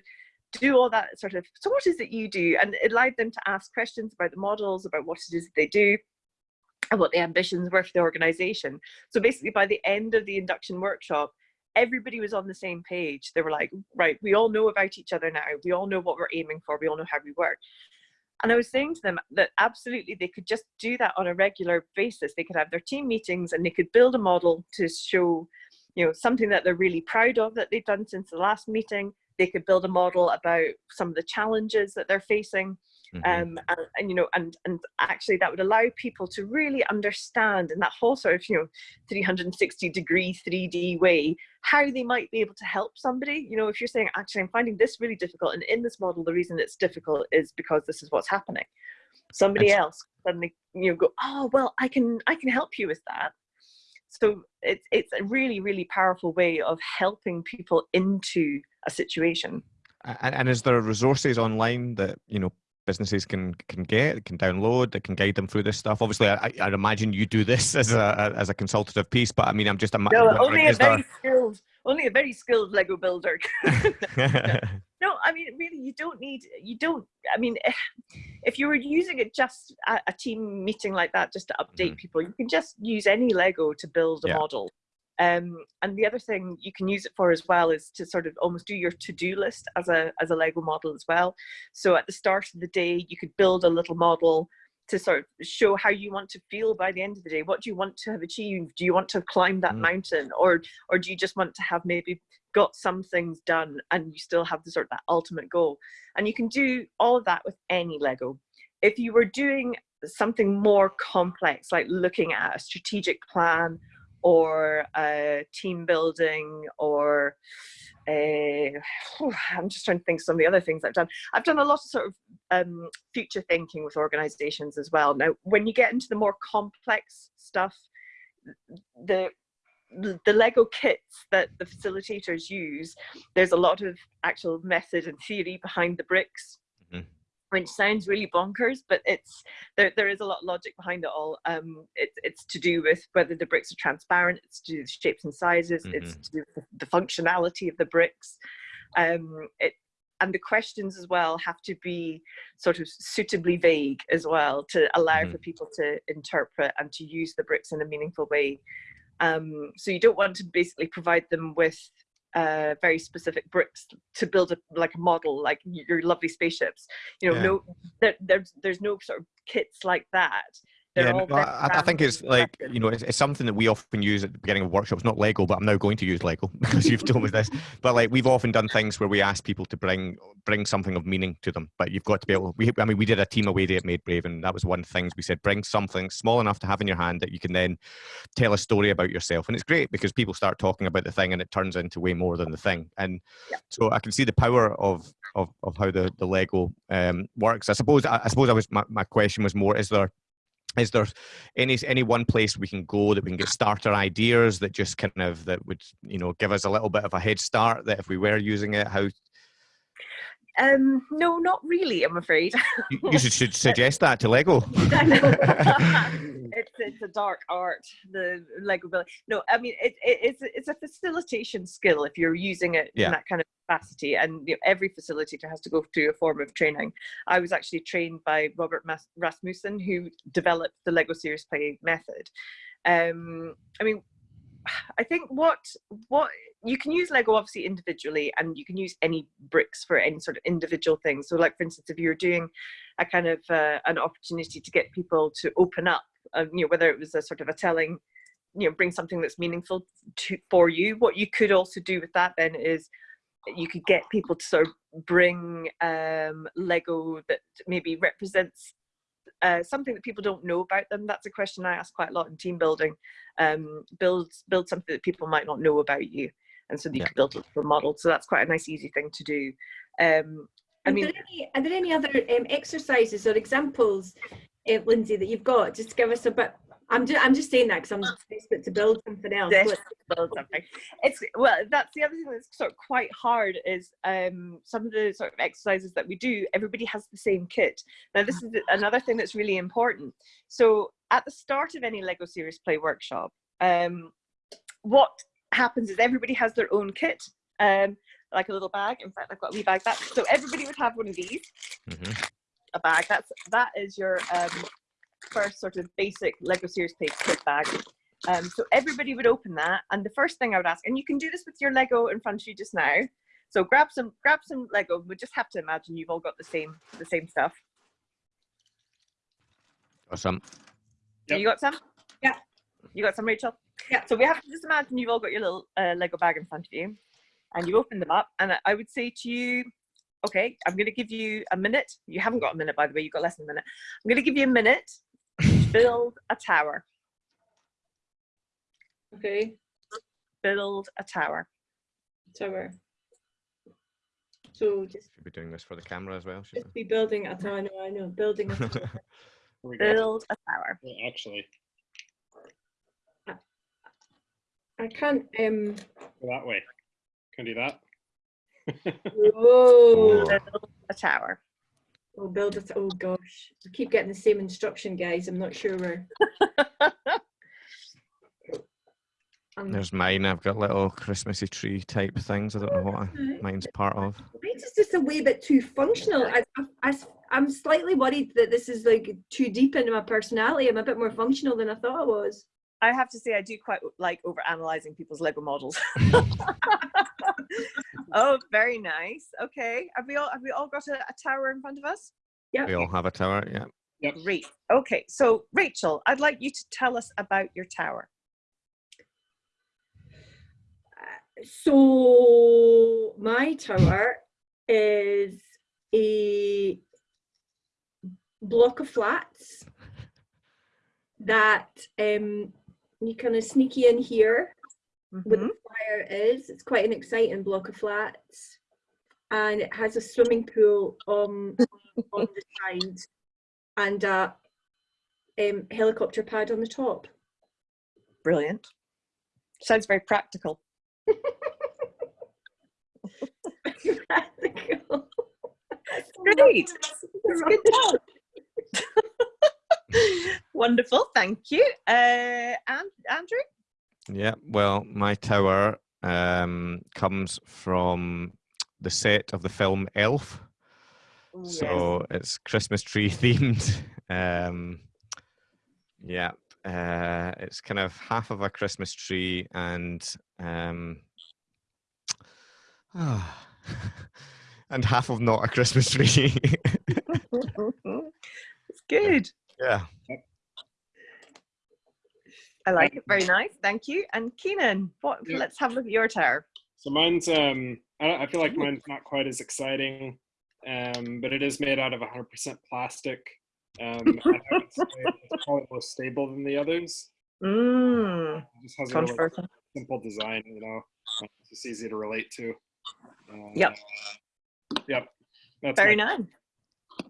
do all that sort of so what is it you do? And it allowed them to ask questions about the models about what it is that they do and what the ambitions were for the organization. So basically by the end of the induction workshop, everybody was on the same page. They were like, right, we all know about each other now. We all know what we're aiming for. We all know how we work. And I was saying to them that absolutely they could just do that on a regular basis. They could have their team meetings and they could build a model to show, you know, something that they're really proud of that they've done since the last meeting. They could build a model about some of the challenges that they're facing Mm -hmm. um, and, and, you know, and and actually that would allow people to really understand in that whole sort of you know 360 degree 3D way how they might be able to help somebody. You know, if you're saying actually I'm finding this really difficult, and in this model the reason it's difficult is because this is what's happening. Somebody That's else suddenly you know go, oh well, I can I can help you with that. So it's it's a really really powerful way of helping people into a situation. And, and is there resources online that you know businesses can can get, can download, that can guide them through this stuff. Obviously, I, I imagine you do this as a as a consultative piece, but I mean, I'm just a no, only a very there... skilled, only a very skilled Lego builder. no, I mean, really, you don't need, you don't. I mean, if you were using it just a, a team meeting like that, just to update mm -hmm. people, you can just use any Lego to build a yeah. model. Um, and the other thing you can use it for as well is to sort of almost do your to-do list as a, as a Lego model as well. So at the start of the day, you could build a little model to sort of show how you want to feel by the end of the day. What do you want to have achieved? Do you want to climb that mm. mountain or, or do you just want to have maybe got some things done and you still have the sort of that ultimate goal? And you can do all of that with any Lego. If you were doing something more complex, like looking at a strategic plan or uh, team building or uh, I'm just trying to think some of the other things I've done. I've done a lot of sort of um, future thinking with organizations as well. Now, when you get into the more complex stuff, the the Lego kits that the facilitators use, there's a lot of actual method and theory behind the bricks. Mm -hmm. Which sounds really bonkers, but it's there. There is a lot of logic behind it all. Um, it's it's to do with whether the bricks are transparent. It's to do with shapes and sizes. Mm-hmm. It's to do with the, the functionality of the bricks. Um, it and the questions as well have to be sort of suitably vague as well to allow mm-hmm. for people to interpret and to use the bricks in a meaningful way. Um, so you don't want to basically provide them with uh, very specific bricks to build a like a model like your lovely spaceships you know yeah. no there, there's there's no sort of kits like that yeah, no, I, I, think it's like you know it's, it's, something that we often use at the beginning of workshops. Not Lego, but I'm now going to use Lego because you've told me this. But like we've often done things where we ask people to bring bring something of meaning to them. But you've got to be able. We, I mean, we did a team away day at Made Brave, and that was one of the things we said: bring something small enough to have in your hand that you can then tell a story about yourself. And it's great because people start talking about the thing, and it turns into way more than the thing. And yeah. so I can see the power of of, of how the the Lego um, works. I suppose I, I suppose I was my, my question was more: is there is there any any one place we can go that we can get starter ideas that just kind of that would you know give us a little bit of a head start that if we were using it how um, no, not really. I'm afraid. you, you should, should suggest that to Lego. it's it's a dark art. The Lego building. No, I mean it, it, it's it's a facilitation skill if you're using it yeah. in that kind of capacity. And you know, every facilitator has to go through a form of training. I was actually trained by Robert Rasmussen, who developed the Lego Serious Play method. Um, I mean, I think what what you can use Lego obviously individually, and you can use any bricks for any sort of individual thing. So, like for instance, if you're doing a kind of uh, an opportunity to get people to open up, uh, you know, whether it was a sort of a telling, you know, bring something that's meaningful to for you. What you could also do with that then is you could get people to sort of bring um, Lego that maybe represents uh, something that people don't know about them. That's a question I ask quite a lot in team building. Um, build build something that people might not know about you, and so you yeah. can build a model. So that's quite a nice, easy thing to do. Um, I mean, are there, any, are there any other um, exercises or examples, uh, Lindsay, that you've got? Just to give us a bit I'm just I'm just saying that because I'm desperate to build something else. To build something. It's well, that's the other thing that's sort of quite hard is um, some of the sort of exercises that we do. Everybody has the same kit. Now, this is another thing that's really important. So, at the start of any Lego Serious Play workshop, um, what happens is everybody has their own kit. Um, like a little bag. In fact, I've got a wee bag. That so everybody would have one of these. Mm -hmm. A bag. That's that is your um, first sort of basic Lego Serious Play kit bag. Um, so everybody would open that, and the first thing I would ask, and you can do this with your Lego in front of you just now. So grab some, grab some Lego. We just have to imagine you've all got the same, the same stuff. Got some. Yep. You got some? Yeah. You got some, Rachel? Yeah. So we have to just imagine you've all got your little uh, Lego bag in front of you, and you open them up, and I would say to you, okay, I'm going to give you a minute. You haven't got a minute, by the way. You've got less than a minute. I'm going to give you a minute Build a tower. Okay. Build a tower. Tower. So just should be doing this for the camera as well. Just be building a tower. I know, I know. Building a tower. Build a tower. Yeah, actually. I can't um go that way. Can do that. Whoa. Build a tower. Oh, build it. Oh gosh, I keep getting the same instruction, guys. I'm not sure where. um, There's mine. I've got little Christmassy tree type things. I don't know what I, mine's part of. Mine's is just a wee bit too functional. I, I, I'm slightly worried that this is like too deep into my personality. I'm a bit more functional than I thought I was. I have to say, I do quite like over analyzing people's Lego models. oh, very nice. Okay, have we all have we all got a, a tower in front of us? Yeah, we all have a tower. Yeah. Yep. Great. Okay, so Rachel, I'd like you to tell us about your tower. So my tower is a block of flats that um, you kind of sneaky in here mm -hmm. where the fire is. It's quite an exciting block of flats. And it has a swimming pool on, on the side and a um, helicopter pad on the top. Brilliant. Sounds very practical. practical. Great. That's good job. Wonderful, thank you. Uh, and Andrew? Yeah, well, my tower um, comes from the set of the film Elf. Ooh, So it's Christmas tree themed. Um, yeah, uh, it's kind of half of a Christmas tree and um, and half of not a Christmas tree. it's good. yeah. I like it. Very nice. Thank you. And Keenan, what? Yeah. Let's have a look at your tower. So mine's um I, I feel like mine's not quite as exciting, um, but it is made out of 100% plastic. Um, and I would say it's probably more stable than the others. Mm, It just has a really simple design, you know. It's just easy to relate to. Uh, Yep. Yep. That's Very my- nice.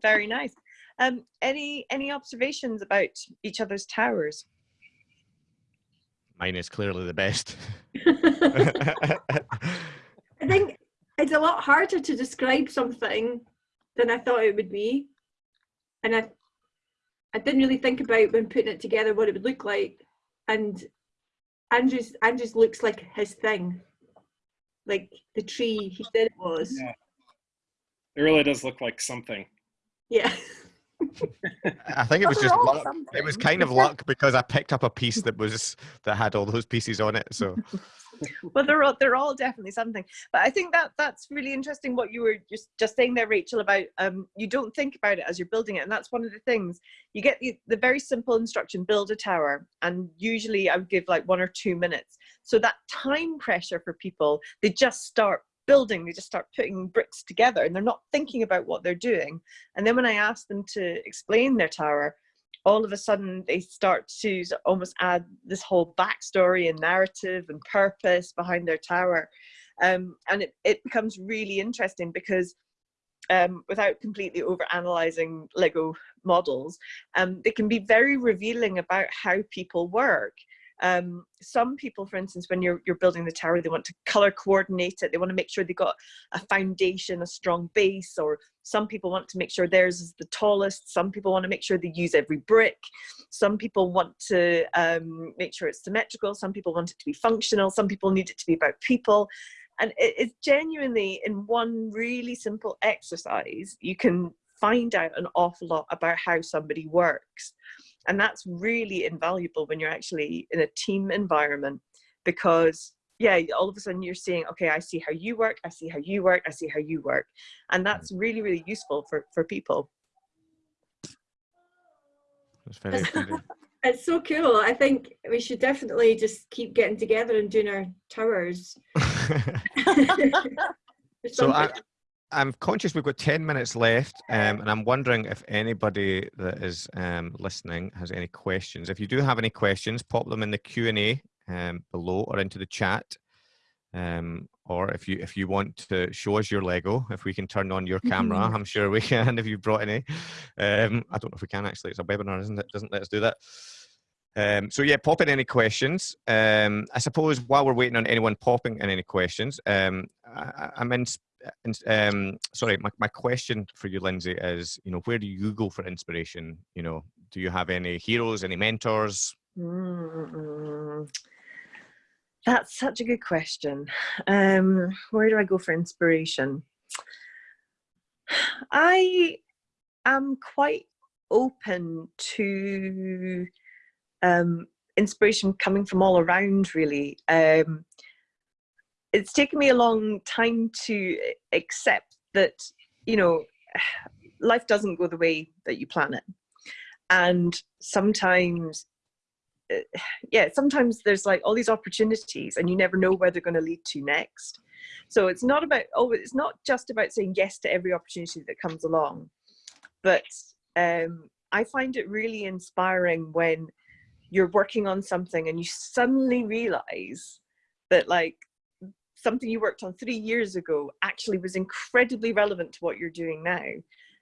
Very nice. Um, any any observations about each other's towers? Mine is clearly the best. I think it's a lot harder to describe something than I thought it would be. And I I didn't really think about when putting it together what it would look like. And Andrew's Andrew's looks like his thing. Like the tree he said it was. Yeah. It really does look like something. Yeah. I think it was just luck. It was kind of luck because I picked up a piece that was that had all those pieces on it. So well they're all they're all definitely something but i think that that's really interesting what you were just just saying there rachel about um you don't think about it as you're building it and that's one of the things you get the, the very simple instruction build a tower and usually i would give like one or two minutes so that time pressure for people they just start building they just start putting bricks together and they're not thinking about what they're doing. And then when i ask them to explain their tower all of a sudden they start to almost add this whole backstory and narrative and purpose behind their tower. Um, and it, it becomes really interesting because um, without completely over analyzing lego models um, they can be very revealing about how people work um, some people for instance when you're, you're building the tower they want to color coordinate it. They want to make sure they've got a foundation a strong base or some people want to make sure theirs is the tallest. Some people want to make sure they use every brick. Some people want to um, make sure it's symmetrical. Some people want it to be functional. Some people need it to be about people. And it, it's genuinely in one really simple exercise you can find out an awful lot about how somebody works and that's really invaluable when you're actually in a team environment because yeah all of a sudden you're seeing okay i see how you work i see how you work i see how you work. And hmm. that's really really useful for for people. It's very, very It's so cool. I think we should definitely just keep getting together and doing our towers. So I, something- I'm conscious we've got 10 minutes left, um, and I'm wondering if anybody that is um, listening has any questions. If you do have any questions, pop them in the Q&A um, below or into the chat. Um, or if you if you want to show us your Lego, if we can turn on your camera, I'm sure we can if you've brought any. Um, I don't know if we can actually. It's a webinar, isn't it? Doesn't let us do that. Um, so yeah, pop in any questions. Um, I suppose while we're waiting on anyone popping in any questions, um, I, I'm in. Um, sorry, my, my question for you, Lindsay, is you know where do you go for inspiration? You know, do you have any heroes, any mentors? Mm, That's such a good question. Um, where do I go for inspiration? I am quite open to um, inspiration coming from all around, really. Um, it's taken me a long time to accept that, you know, life doesn't go the way that you plan it. And sometimes uh, yeah sometimes there's like all these opportunities and you never know where they're going to lead to next so it's not about oh it's not just about saying yes to every opportunity that comes along but um, i find it really inspiring when you're working on something and you suddenly realize that like something you worked on three years ago actually was incredibly relevant to what you're doing now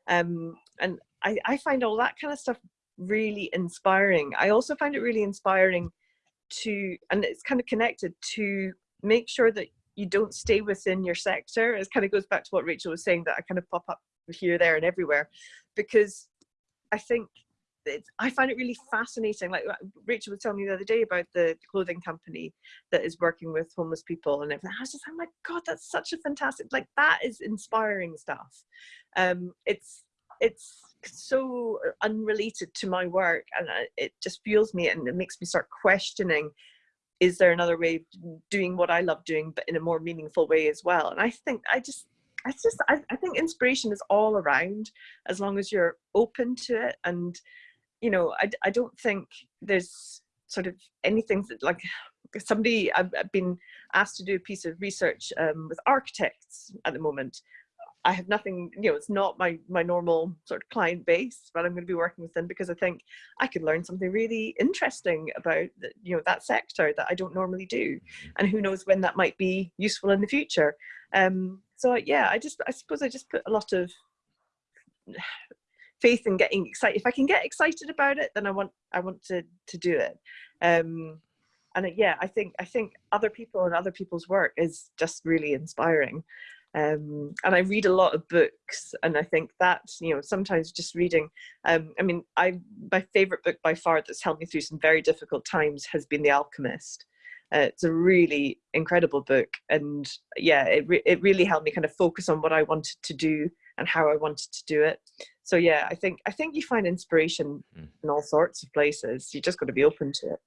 um, and I, I find all that kind of stuff really inspiring. I also find it really inspiring to, and it's kind of connected to make sure that you don't stay within your sector. It kind of goes back to what Rachel was saying that I kind of pop up here, there, and everywhere, because I think I find it really fascinating. Like Rachel was telling me the other day about the clothing company that is working with homeless people and everything. I was just, oh my god, that's such a fantastic. Like that is inspiring stuff. Um, it's it's so unrelated to my work, and it just fuels me and it makes me start questioning. Is there another way of doing what I love doing, but in a more meaningful way as well? And I think I just I just I, I think inspiration is all around as long as you're open to it and you know, I, I don't think there's sort of anything that like somebody I've, I've been asked to do a piece of research um, with architects at the moment. I have nothing, you know, it's not my my normal sort of client base, but I'm going to be working with them because I think I could learn something really interesting about the, you know that sector that I don't normally do, and who knows when that might be useful in the future. Um, so yeah, I just I suppose I just put a lot of faith in getting excited. If I can get excited about it, then I want I want to to do it. Um, and yeah, I think I think other people and other people's work is just really inspiring. Um, and I read a lot of books, and I think that you know sometimes just reading. Um, I mean, I my favorite book by far that's helped me through some very difficult times has been The Alchemist. Uh, it's a really incredible book, and yeah, it re it really helped me kind of focus on what I wanted to do and how I wanted to do it. So yeah, I think I think you find inspiration mm. in all sorts of places. You just got to be open to it.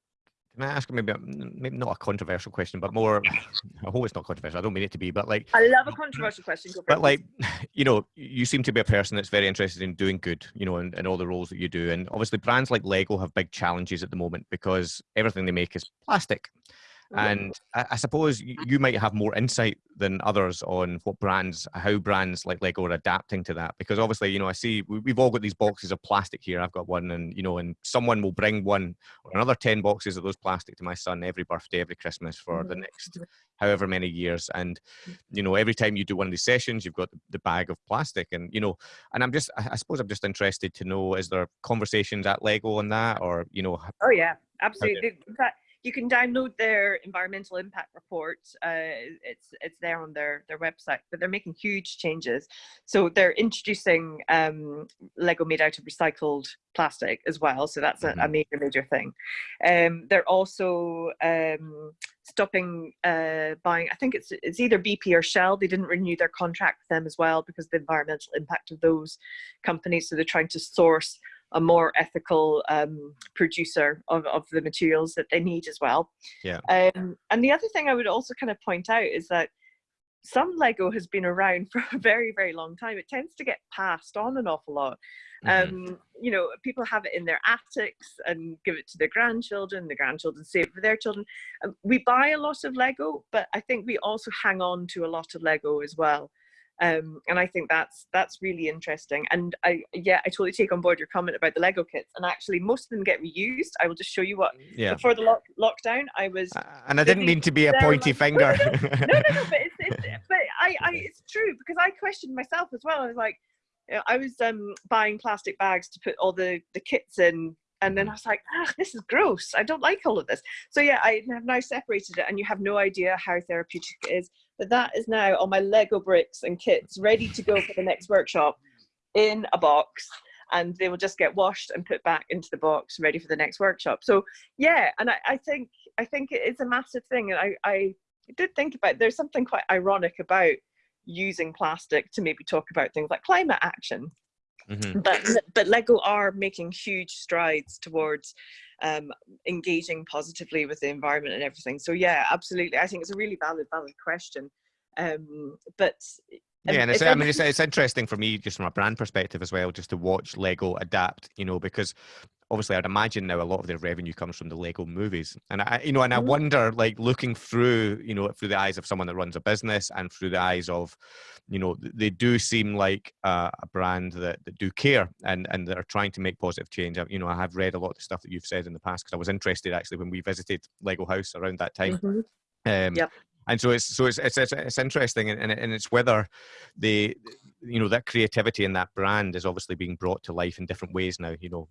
Can I ask maybe, maybe not a controversial question, but more? I hope it's not controversial. I don't mean it to be, but like I love a controversial question. but like, you know, you seem to be a person that's very interested in doing good, you know, and, in all the roles that you do, and obviously brands like Lego have big challenges at the moment because everything they make is plastic. And I, I suppose you might have more insight than others on what brands, how brands like Lego are adapting to that. Because obviously, you know, I see we've all got these boxes of plastic here. I've got one, and you know, and someone will bring one or another ten boxes of those plastic to my son every birthday, every Christmas for the mm-hmm. next however many years. And you know, every time you do one of these sessions, you've got the bag of plastic, and you know, and I'm just, I suppose, I'm just interested to know: is there conversations at Lego on that, or you know? Oh yeah, absolutely. Okay. You can download their environmental impact report. Uh, it's it's there on their their website, but they're making huge changes. So they're introducing um, Lego made out of recycled plastic as well. So that's a, a mm-hmm. major major thing. Um, they're also um, stopping uh, buying. I think it's it's either BP or Shell. They didn't renew their contract with them as well because of the environmental impact of those companies. So they're trying to source a more ethical um, producer of, of the materials that they need as well. Yeah. Um, and the other thing I would also kind of point out is that some Lego has been around for a very, very long time. It tends to get passed on an awful lot. Mm-hmm. Um, you know, people have it in their attics and give it to their grandchildren. The grandchildren save it for their children. Um, we buy a lot of Lego, but I think we also hang on to a lot of Lego as well. Um, and I think that's that's really interesting. And I yeah, I totally take on board your comment about the Lego kits. And actually, most of them get reused. I will just show you what. Yeah. Before the lock, lockdown, I was. Uh, and I didn't mean to be a pointy finger. no, no, no, no, but it's, it's but I, I it's true because I questioned myself as well. I was like, I was um, buying plastic bags to put all the the kits in and then I was like, ah, this is gross. I don't like all of this. So yeah, I have now separated it and you have no idea how therapeutic it is. But that is now on my Lego bricks and kits ready to go for the next workshop in a box and they will just get washed and put back into the box ready for the next workshop. So yeah, and I, I think I think it's a massive thing. And I, I did think about there's something quite ironic about using plastic to maybe talk about things like climate action Mm-hmm. But but Lego are making huge strides towards um, engaging positively with the environment and everything. So yeah, absolutely. I think it's a really valid valid question. Um, but yeah, and it's, I mean, it's, it's interesting for me just from a brand perspective as well, just to watch Lego adapt, you know, because obviously I'd imagine now a lot of their revenue comes from the Lego movies. And I, you know, and I mm-hmm. wonder, like looking through, you know, through the eyes of someone that runs a business and through the eyes of, you know, they do seem like a, a brand that, that do care and, and that are trying to make positive change. I, you know, I have read a lot of the stuff that you've said in the past because I was interested actually when we visited Lego House around that time. Mm-hmm. Um, yep and so it's so it's it's it's, it's interesting and, and it's whether the you know that creativity and that brand is obviously being brought to life in different ways now you know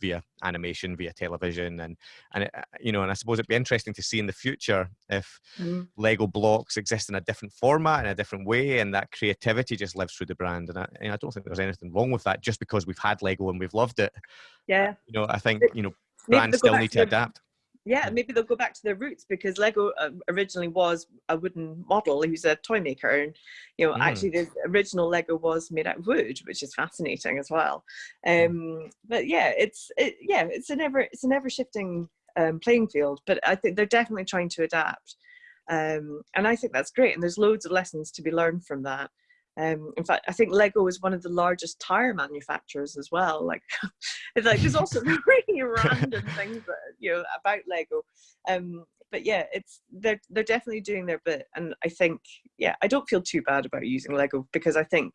via animation via television and and it, uh, you know and i suppose it'd be interesting to see in the future if mm. lego blocks exist in a different format in a different way and that creativity just lives through the brand. And I, and I don't think there's anything wrong with that just because we've had lego and we've loved it. Yeah. You know i think you know brands still need to adapt yeah maybe they'll go back to their roots because lego uh, originally was a wooden model he was a toy maker and you know mm. actually the original lego was made out of wood which is fascinating as well mm. um but yeah it's it, yeah it's an ever it's an ever shifting um, playing field but i think they're definitely trying to adapt um and i think that's great and there's loads of lessons to be learned from that um, in fact, I think Lego is one of the largest tire manufacturers as well. Like, it's like there's also really random things that, you know about Lego. Um, but yeah, it's they're they're definitely doing their bit, and I think yeah, I don't feel too bad about using Lego because I think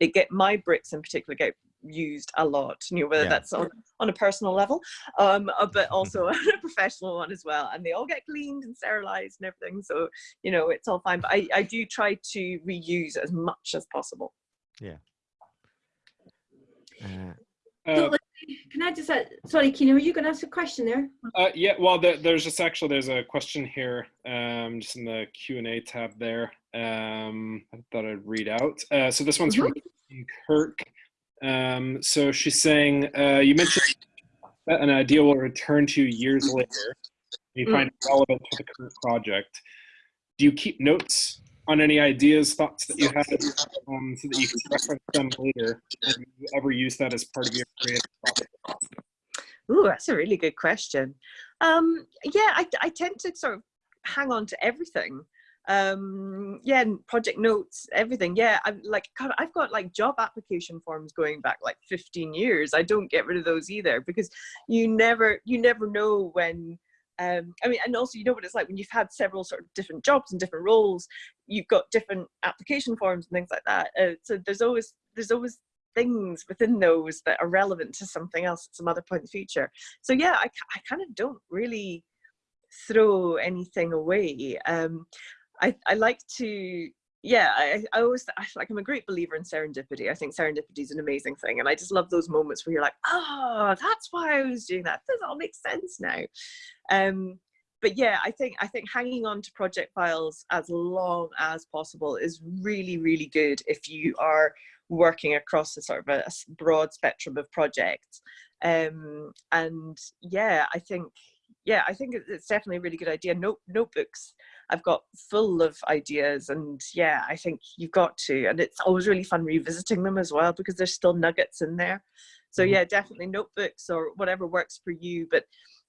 it get my bricks in particular get used a lot you know whether yeah. that's on, on a personal level um uh, but also a professional one as well and they all get cleaned and sterilized and everything so you know it's all fine but i i do try to reuse as much as possible yeah uh, uh, can I just, uh, sorry, Kina, were you going to ask a question there? Uh, yeah, well, the, there's just actually, there's a question here, um, just in the Q&A tab there. Um, I thought I'd read out. Uh, so this one's mm -hmm. from mm-hmm. Kirk. Um, so she's saying, uh, you mentioned that an idea will return to you years later. You mm. find it relevant to the current project. Do you keep notes on any ideas, thoughts that you had, um, so that you can reference them later? And you ever use that as part of your creative process? Ooh, that's a really good question. Um, yeah, I, I tend to sort of hang on to everything um yeah project notes everything yeah i'm like God, i've got like job application forms going back like 15 years i don't get rid of those either because you never you never know when um i mean and also you know what it's like when you've had several sort of different jobs and different roles you've got different application forms and things like that. Uh, so there's always there's always things within those that are relevant to something else at some other point in the future. So yeah i, I kind of don't really throw anything away. Um I, I like to yeah I, I always I, like i'm a great believer in serendipity. I think serendipity is an amazing thing and i just love those moments where you're like oh that's why i was doing that. This all makes sense now. Um but yeah i think i think hanging on to project files as long as possible is really really good if you are working across a sort of a, a broad spectrum of projects. Um and yeah i think yeah i think it's definitely a really good idea Note, notebooks I've got full of ideas and yeah, I think you've got to, and it's always really fun revisiting them as well because there's still nuggets in there. So mm-hmm. yeah, definitely notebooks or whatever works for you, but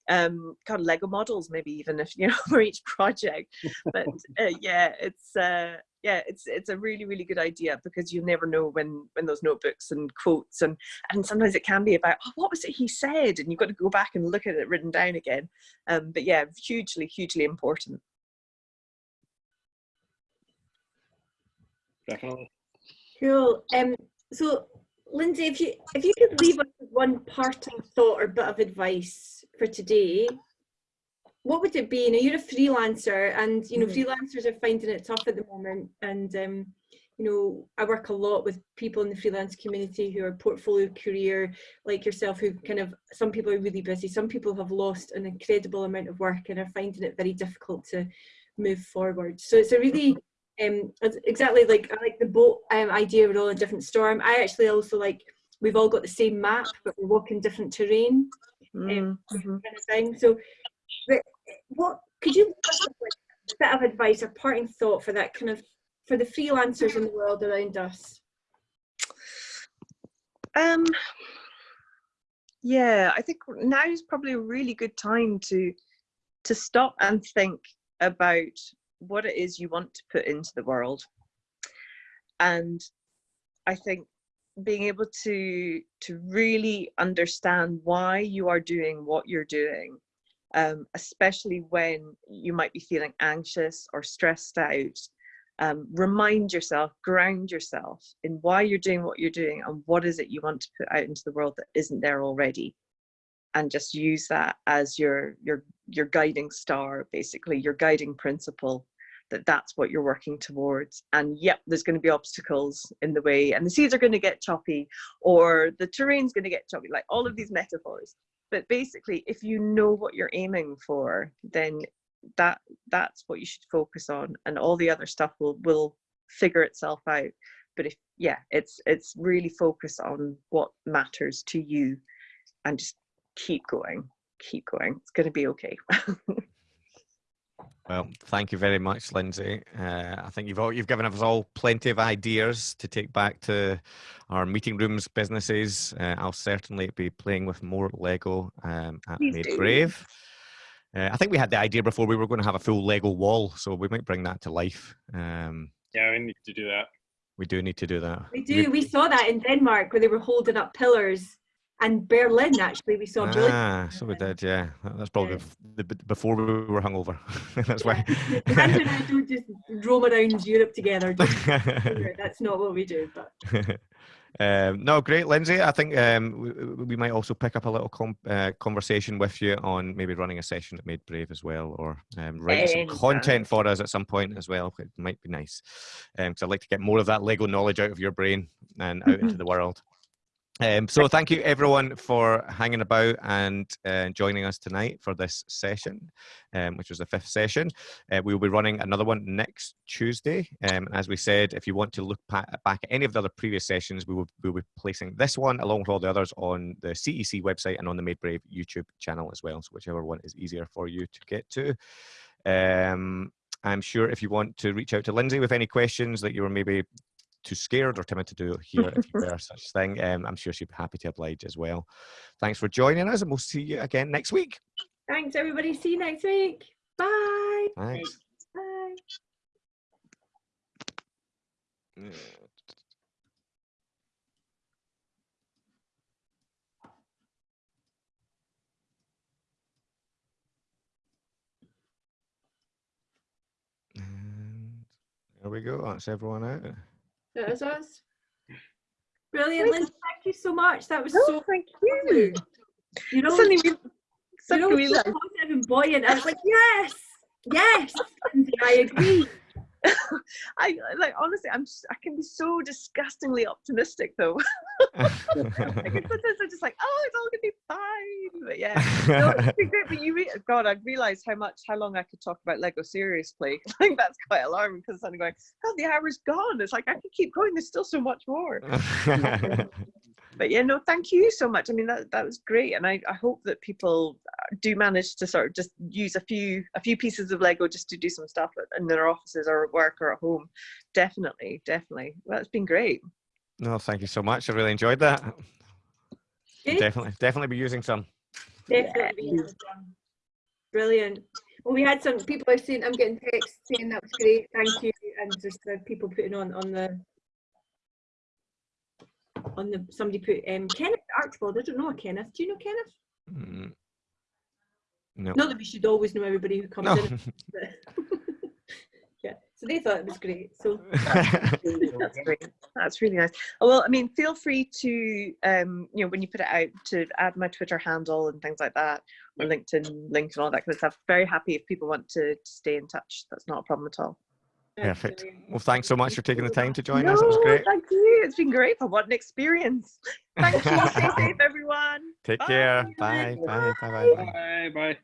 um kind of lego models maybe even if you know for each project but uh, yeah it's uh yeah it's it's a really really good idea because you never know when when those notebooks and quotes and and sometimes it can be about oh, what was it he said and you've got to go back and look at it written down again um but yeah hugely hugely important definitely. Cool. Um, so, Lindsay, if you if you could leave us one parting thought or bit of advice for today, what would it be? You know, you're a freelancer, and you know mm freelancers are finding it tough at the moment. And um, you know, I work a lot with people in the freelance community who are portfolio career like yourself, who kind of some people are really busy, some people have lost an incredible amount of work and are finding it very difficult to move forward. So it's a really um, exactly like I like the boat um, idea. We're all in different storm. I actually also like we've all got the same map, but we're walking different terrain. Um, mm -hmm. kind of thing. So, what could you a bit of advice or parting thought for that kind of for the freelancers in the world around us? Um. Yeah, I think now is probably a really good time to to stop and think about what it is you want to put into the world. And I think being able to to really understand why you are doing what you're doing, um, especially when you might be feeling anxious or stressed out, um, remind yourself, ground yourself in why you're doing what you're doing and what is it you want to put out into the world that isn't there already. And just use that as your your your guiding star basically your guiding principle that that's what you're working towards. And yep there's going to be obstacles in the way and the seeds are going to get choppy or the terrain's going to get choppy like all of these metaphors but basically if you know what you're aiming for then that that's what you should focus on and all the other stuff will will figure itself out. But if yeah it's it's really focus on what matters to you and just keep going keep going. It's going to be okay Well, thank you very much, Lindsay. Uh, I think you've all, you've given us all plenty of ideas to take back to our meeting rooms businesses. Uh, I'll certainly be playing with more Lego um, at Please Made do. Brave. Uh, I think we had the idea before we were going to have a full Lego wall, so we might bring that to life. Um, Yeah, we need to do that. we do need to do that. We You- do. We saw that in Denmark where they were holding up pillars, and Berlin actually we saw. brilliant- Ah, so we did, yeah. That's probably Yeah. bef- the, b- before we were hungover. That's why. Andrew and I don't just roam around Europe together. That's not what we do. But um, no, great, Lindsay. I think um, we, we might also pick up a little com- uh, conversation with you on maybe running a session at Made Brave as well, or um, writing some Anytime. content for us at some point as well. It might be nice because I'd like to get more of that Lego knowledge out of your brain and out into the world. Um, so thank you everyone for hanging about and uh, joining us tonight for this session, um, which was the fifth session. Uh, we will be running another one next Tuesday. Um, as we said, if you want to look back at any of the other previous sessions, we will we will be placing this one along with all the others on the CEC website and on the Made Brave YouTube channel as well. So whichever one is easier for you to get to. Um, I'm sure if you want to reach out to Lindsay with any questions that you were maybe too scared or timid to do here if you there such thing, um, I'm sure she'd be happy to oblige as well. Thanks for joining us, and we'll see you again next week. thanks everybody. See you next week. Bye. Thanks. Bye. Yeah. There we go. That's everyone out. That was us. Brilliant, Lindsay. Thank you so much. That was No, so thank you You know, suddenly we, you suddenly know, we positive and buoyant. I was like, yes, yes, Lindsay, I agree. I like honestly, I'm s- I can be so disgustingly optimistic though. like sometimes I'm just like, oh, it's all gonna be fine. But yeah, no, it's been great. But you, re- God, I've realised how much, how long I could talk about Lego seriously. I think that's quite alarming because I'm going, oh, the hour's gone. It's like I could keep going. There's still so much more. But yeah, no, thank you so much. I mean, that that was great, and I, I hope that people uh, do manage to sort of just use a few a few pieces of Lego just to do some stuff in their offices or at work or at home. Definitely, definitely. Well, it's been great. no, thank you so much. I really enjoyed that. Good. Definitely, definitely be using some. Definitely. yes. Brilliant. Well, we had some people are saying, I'm getting texts saying that was great, thank you, and just the people putting on on the on the somebody put um Kenneth Archibald. I don't know a Kenneth. Do you know Kenneth? Mm. No. Not that we should always know everybody who comes No. in. but- yeah. So they thought it was great. So That's great. That's really nice. Oh, Well, I mean, feel free to, um, you know, when you put it out, to add my Twitter handle and things like that, or LinkedIn link and all that kind of stuff. Very happy if people want to, to stay in touch. That's not a problem at all. Perfect. Well, thanks so much for taking the time to join no, us. It was great. thank you. It's been great. For What an experience. Thank you. Stay safe, everyone. Take Bye. care. Bye. Bye. Bye. Bye. Bye. Bye. Bye.